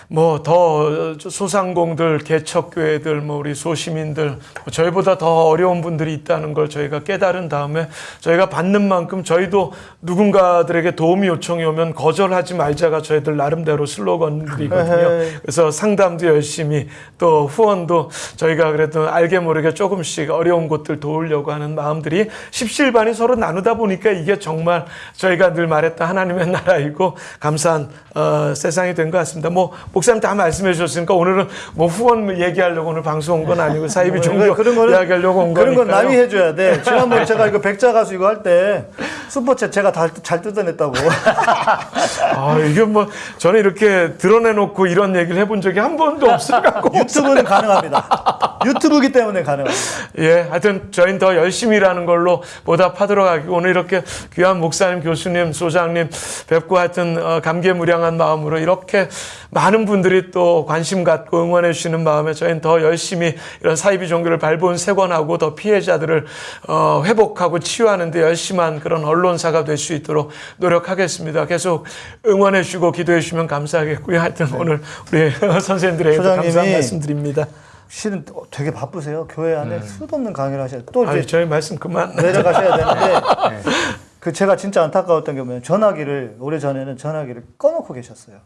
뭐 더 소상공들, 개척교회들, 뭐 우리 소시민들, 뭐 저희보다 더 어려운 분들이 있다는 걸 저희가 깨달은 다음에 저희가 받는 만큼 저희도 누군가들에게 도움이 요청이 오면 거절하지 말자가 저희들 나름대로 슬로건들이거든요. 그래서 상담도 열심히 또 후원도 저희가 그래도 알게 모르게 조금씩 어려운 곳들 도우려고 하는 마음들이 십실반이 서로 나누다 보니까 이게 정말 저희가 늘 말했던 하나님의 나라이고 감사한 어, 세상이 된 것 같습니다. 뭐 목사님 다 말씀해 주셨으니까 오늘은 뭐 후원 얘기하려고 오늘 방송 온 건 아니고 사이비 종교 뭐 그런 거는 이야기하려고 온 그런 건 거니까요. 남이 해줘야 돼. 지난번에 제가 이거 백자 가수 이거 할 때 슈퍼챗 제가 다, 잘 뜯어냈다고. 아, 이게 뭐 저는 이렇게 드러내놓고 이런 얘기를 해본 적이 한 번도 없어갖고 유튜브는 가능합니다. 유튜브기 때문에 가능합니다. 예, 하여튼 저희는 더 열심히 일하는 걸로 보답하도록 하고 오늘 이렇게 귀한 목사님, 교수님, 소장님 뵙고 하여튼 어, 감개무량한 마음으로 이렇게 많은 분들이 또 관심 갖고 응원해 주시는 마음에 저희는 더 열심히 이런 사이비 종교를 발본 세권하고 더 피해자들을 어, 회복하고 치유하는 데 열심한 그런 언론사가 될 수 있도록 노력하겠습니다. 계속 응원해 주시고 기도해 주시면 감사하겠고요. 하여튼 오늘 우리 선생님들에게 감사한 네. 소장님이 말씀 드립니다. 실은 되게 바쁘세요. 교회 안에 수도 없는 강의를 하셔야 또 이제 음. 아유, 저희 말씀 그만. 내려가셔야 되는데 그 제가 진짜 안타까웠던 게 뭐냐면 전화기를 오래 전에는 전화기를 꺼놓고 계셨어요.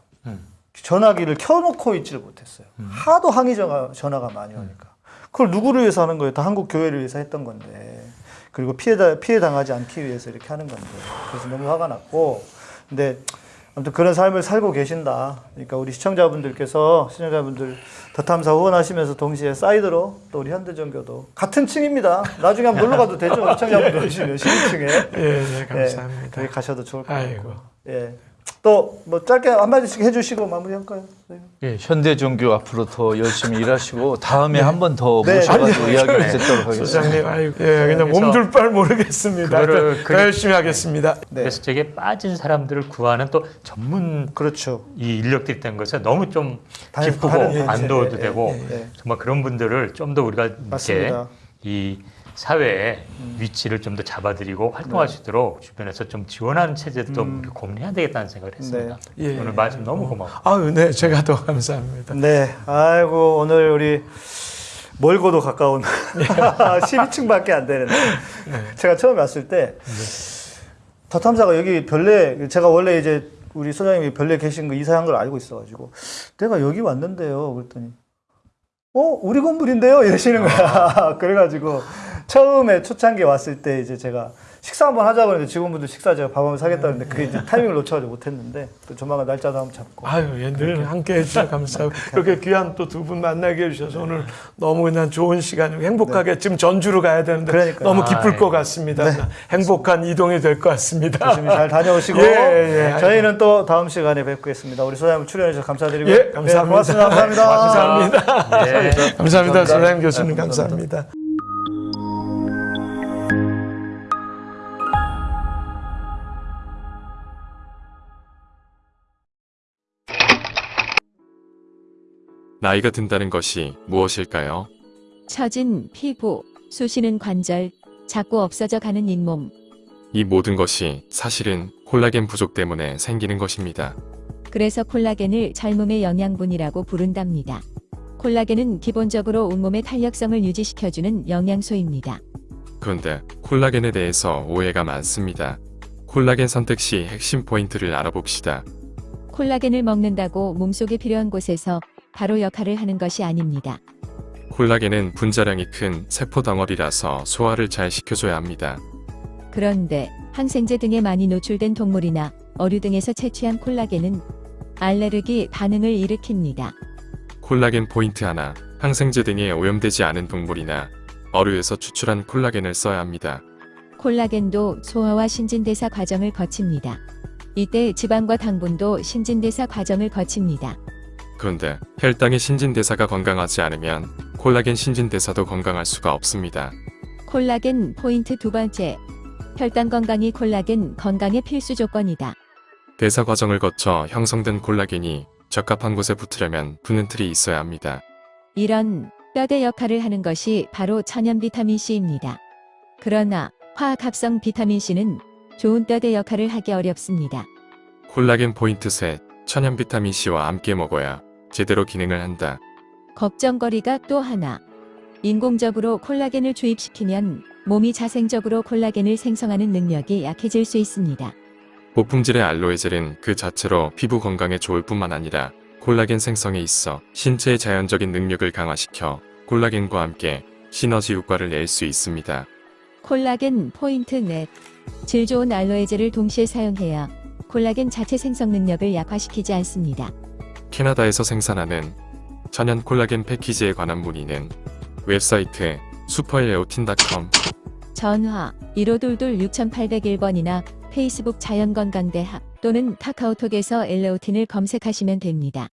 전화기를 켜놓고 있지를 못했어요. 하도 항의 전화, 전화가 많이 오니까 그걸 누구를 위해서 하는 거예요? 다 한국 교회를 위해서 했던 건데 그리고 피해 피해 당하지 않기 위해서 이렇게 하는 건데 그래서 너무 화가 났고 근데 아무튼 그런 삶을 살고 계신다. 그러니까 우리 시청자분들께서 시청자분들 더 탐사 후원하시면서 동시에 사이드로 또 우리 현대전교도 같은 층입니다. 나중에 한번 놀러 가도 되죠. 시청자분들 오시면 12층에. 예, 예, 감사합니다. 거기 가셔도 좋을 것 아이고. 같고. 예. 또 뭐 짧게 한마디씩 해주시고 마무리할까요? 네. 예, 현대종교 앞으로 더 열심히 일하시고 다음에 한번 더 네. 모셔가지고 이야기를 네. 듣도록 하겠습니다. 소장님, 아이고, 예, 그냥 그래서 몸둘 바를 모르겠습니다. 그거를 더 그리- 열심히 하겠습니다. 네. 그래서 저게 빠진 사람들을 구하는 또 전문 그렇죠. 이 인력들이 있다는 것에 너무 좀 다- 기쁘고 안도도 예, 되고 예, 예. 정말 그런 분들을 좀 더 우리가 이렇게 맞습니다. 이 사회의 위치를 좀 더 잡아드리고 활동할 수 있도록 주변에서 좀 지원하는 체제도 좀 우리가 고민해야 되겠다는 생각을 했습니다. 예. 오늘 말씀 너무 고마워. 아유, 네, 제가 더 감사합니다. 네. 아이고 오늘 우리 멀고도 가까운 12층밖에 안 되는데 제가 처음에 왔을 때 더탐사가 여기 별내 제가 원래 이제 우리 소장님이 별내 계신 거 이사한 걸 알고 있어가지고 내가 여기 왔는데요 그랬더니 어 우리 건물인데요 이러시는 거야 그래가지고 처음에 초창기에 왔을 때 이제 제가 식사 한번 하자고 했는데 직원분들 식사 제가 밥 한번 사겠다 했는데 그게 이제 타이밍을 놓쳐가지고 못했는데 또 조만간 날짜도 한번 잡고 아유, 예, 늘 함께 해주셔서 감사하고 그렇게 귀한 또 두 분 만나게 해주셔서 오늘 너무 그냥 좋은 시간, 행복하게 지금 전주로 가야 되는데 그러니까요. 너무 기쁠 아, 것 예. 같습니다. 행복한 이동이 될 것 같습니다. 조심히 잘 다녀오시고 예, 예. 저희는 또 다음 시간에 뵙겠습니다. 우리 소장님 출연해 주셔서 감사드리고요. 예, 감사합니다. 네, 고맙습니다. 감사합니다. 감사합니다. 네. 감사합니다. 소장님 교수님 감사합니다. 나이가 든다는 것이 무엇일까요? 처진 피부, 쑤시는 관절, 자꾸 없어져 가는 잇몸. 이 모든 것이 사실은 콜라겐 부족 때문에 생기는 것입니다. 그래서 콜라겐을 젊음의 영양분이라고 부른답니다. 콜라겐은 기본적으로 온몸의 탄력성을 유지시켜주는 영양소입니다. 그런데 콜라겐에 대해서 오해가 많습니다. 콜라겐 선택 시 핵심 포인트를 알아봅시다. 콜라겐을 먹는다고 몸속에 필요한 곳에서 바로 역할을 하는 것이 아닙니다. 콜라겐은 분자량이 큰 세포 덩어리라서 소화를 잘 시켜줘야 합니다. 그런데 항생제 등에 많이 노출된 동물이나 어류 등에서 채취한 콜라겐은 알레르기 반응을 일으킵니다. 콜라겐 포인트 하나, 항생제 등에 오염되지 않은 동물이나 어류에서 추출한 콜라겐을 써야 합니다. 콜라겐도 소화와 신진대사 과정을 거칩니다. 이때 지방과 당분도 신진대사 과정을 거칩니다. 그런데 혈당의 신진대사가 건강하지 않으면 콜라겐 신진대사도 건강할 수가 없습니다. 콜라겐 포인트 두 번째. 혈당 건강이 콜라겐 건강의 필수 조건이다. 대사 과정을 거쳐 형성된 콜라겐이 적합한 곳에 붙으려면 붙는 틀이 있어야 합니다. 이런 뼈대 역할을 하는 것이 바로 천연 비타민 C입니다. 그러나 화학 합성 비타민 C는 좋은 뼈대 역할을 하기 어렵습니다. 콜라겐 포인트 셋, 천연 비타민 C와 함께 먹어야 제대로 기능을 한다. 걱정거리가 또 하나. 인공적으로 콜라겐을 주입시키면 몸이 자생적으로 콜라겐을 생성하는 능력이 약해질 수 있습니다. 고품질의 알로에 젤은 그 자체로 피부 건강에 좋을 뿐만 아니라 콜라겐 생성에 있어 신체의 자연적인 능력을 강화시켜 콜라겐과 함께 시너지 효과를 낼 수 있습니다. 콜라겐 포인트 넷. 질 좋은 알로에젤을 동시에 사용해야 콜라겐 자체 생성 능력을 약화시키지 않습니다. 캐나다에서 생산하는 천연 콜라겐 패키지에 관한 문의는 웹사이트 슈퍼엘레오틴.com 전화 1522 6801번이나 페이스북 자연건강대학 또는 카카오톡에서 엘레오틴을 검색하시면 됩니다.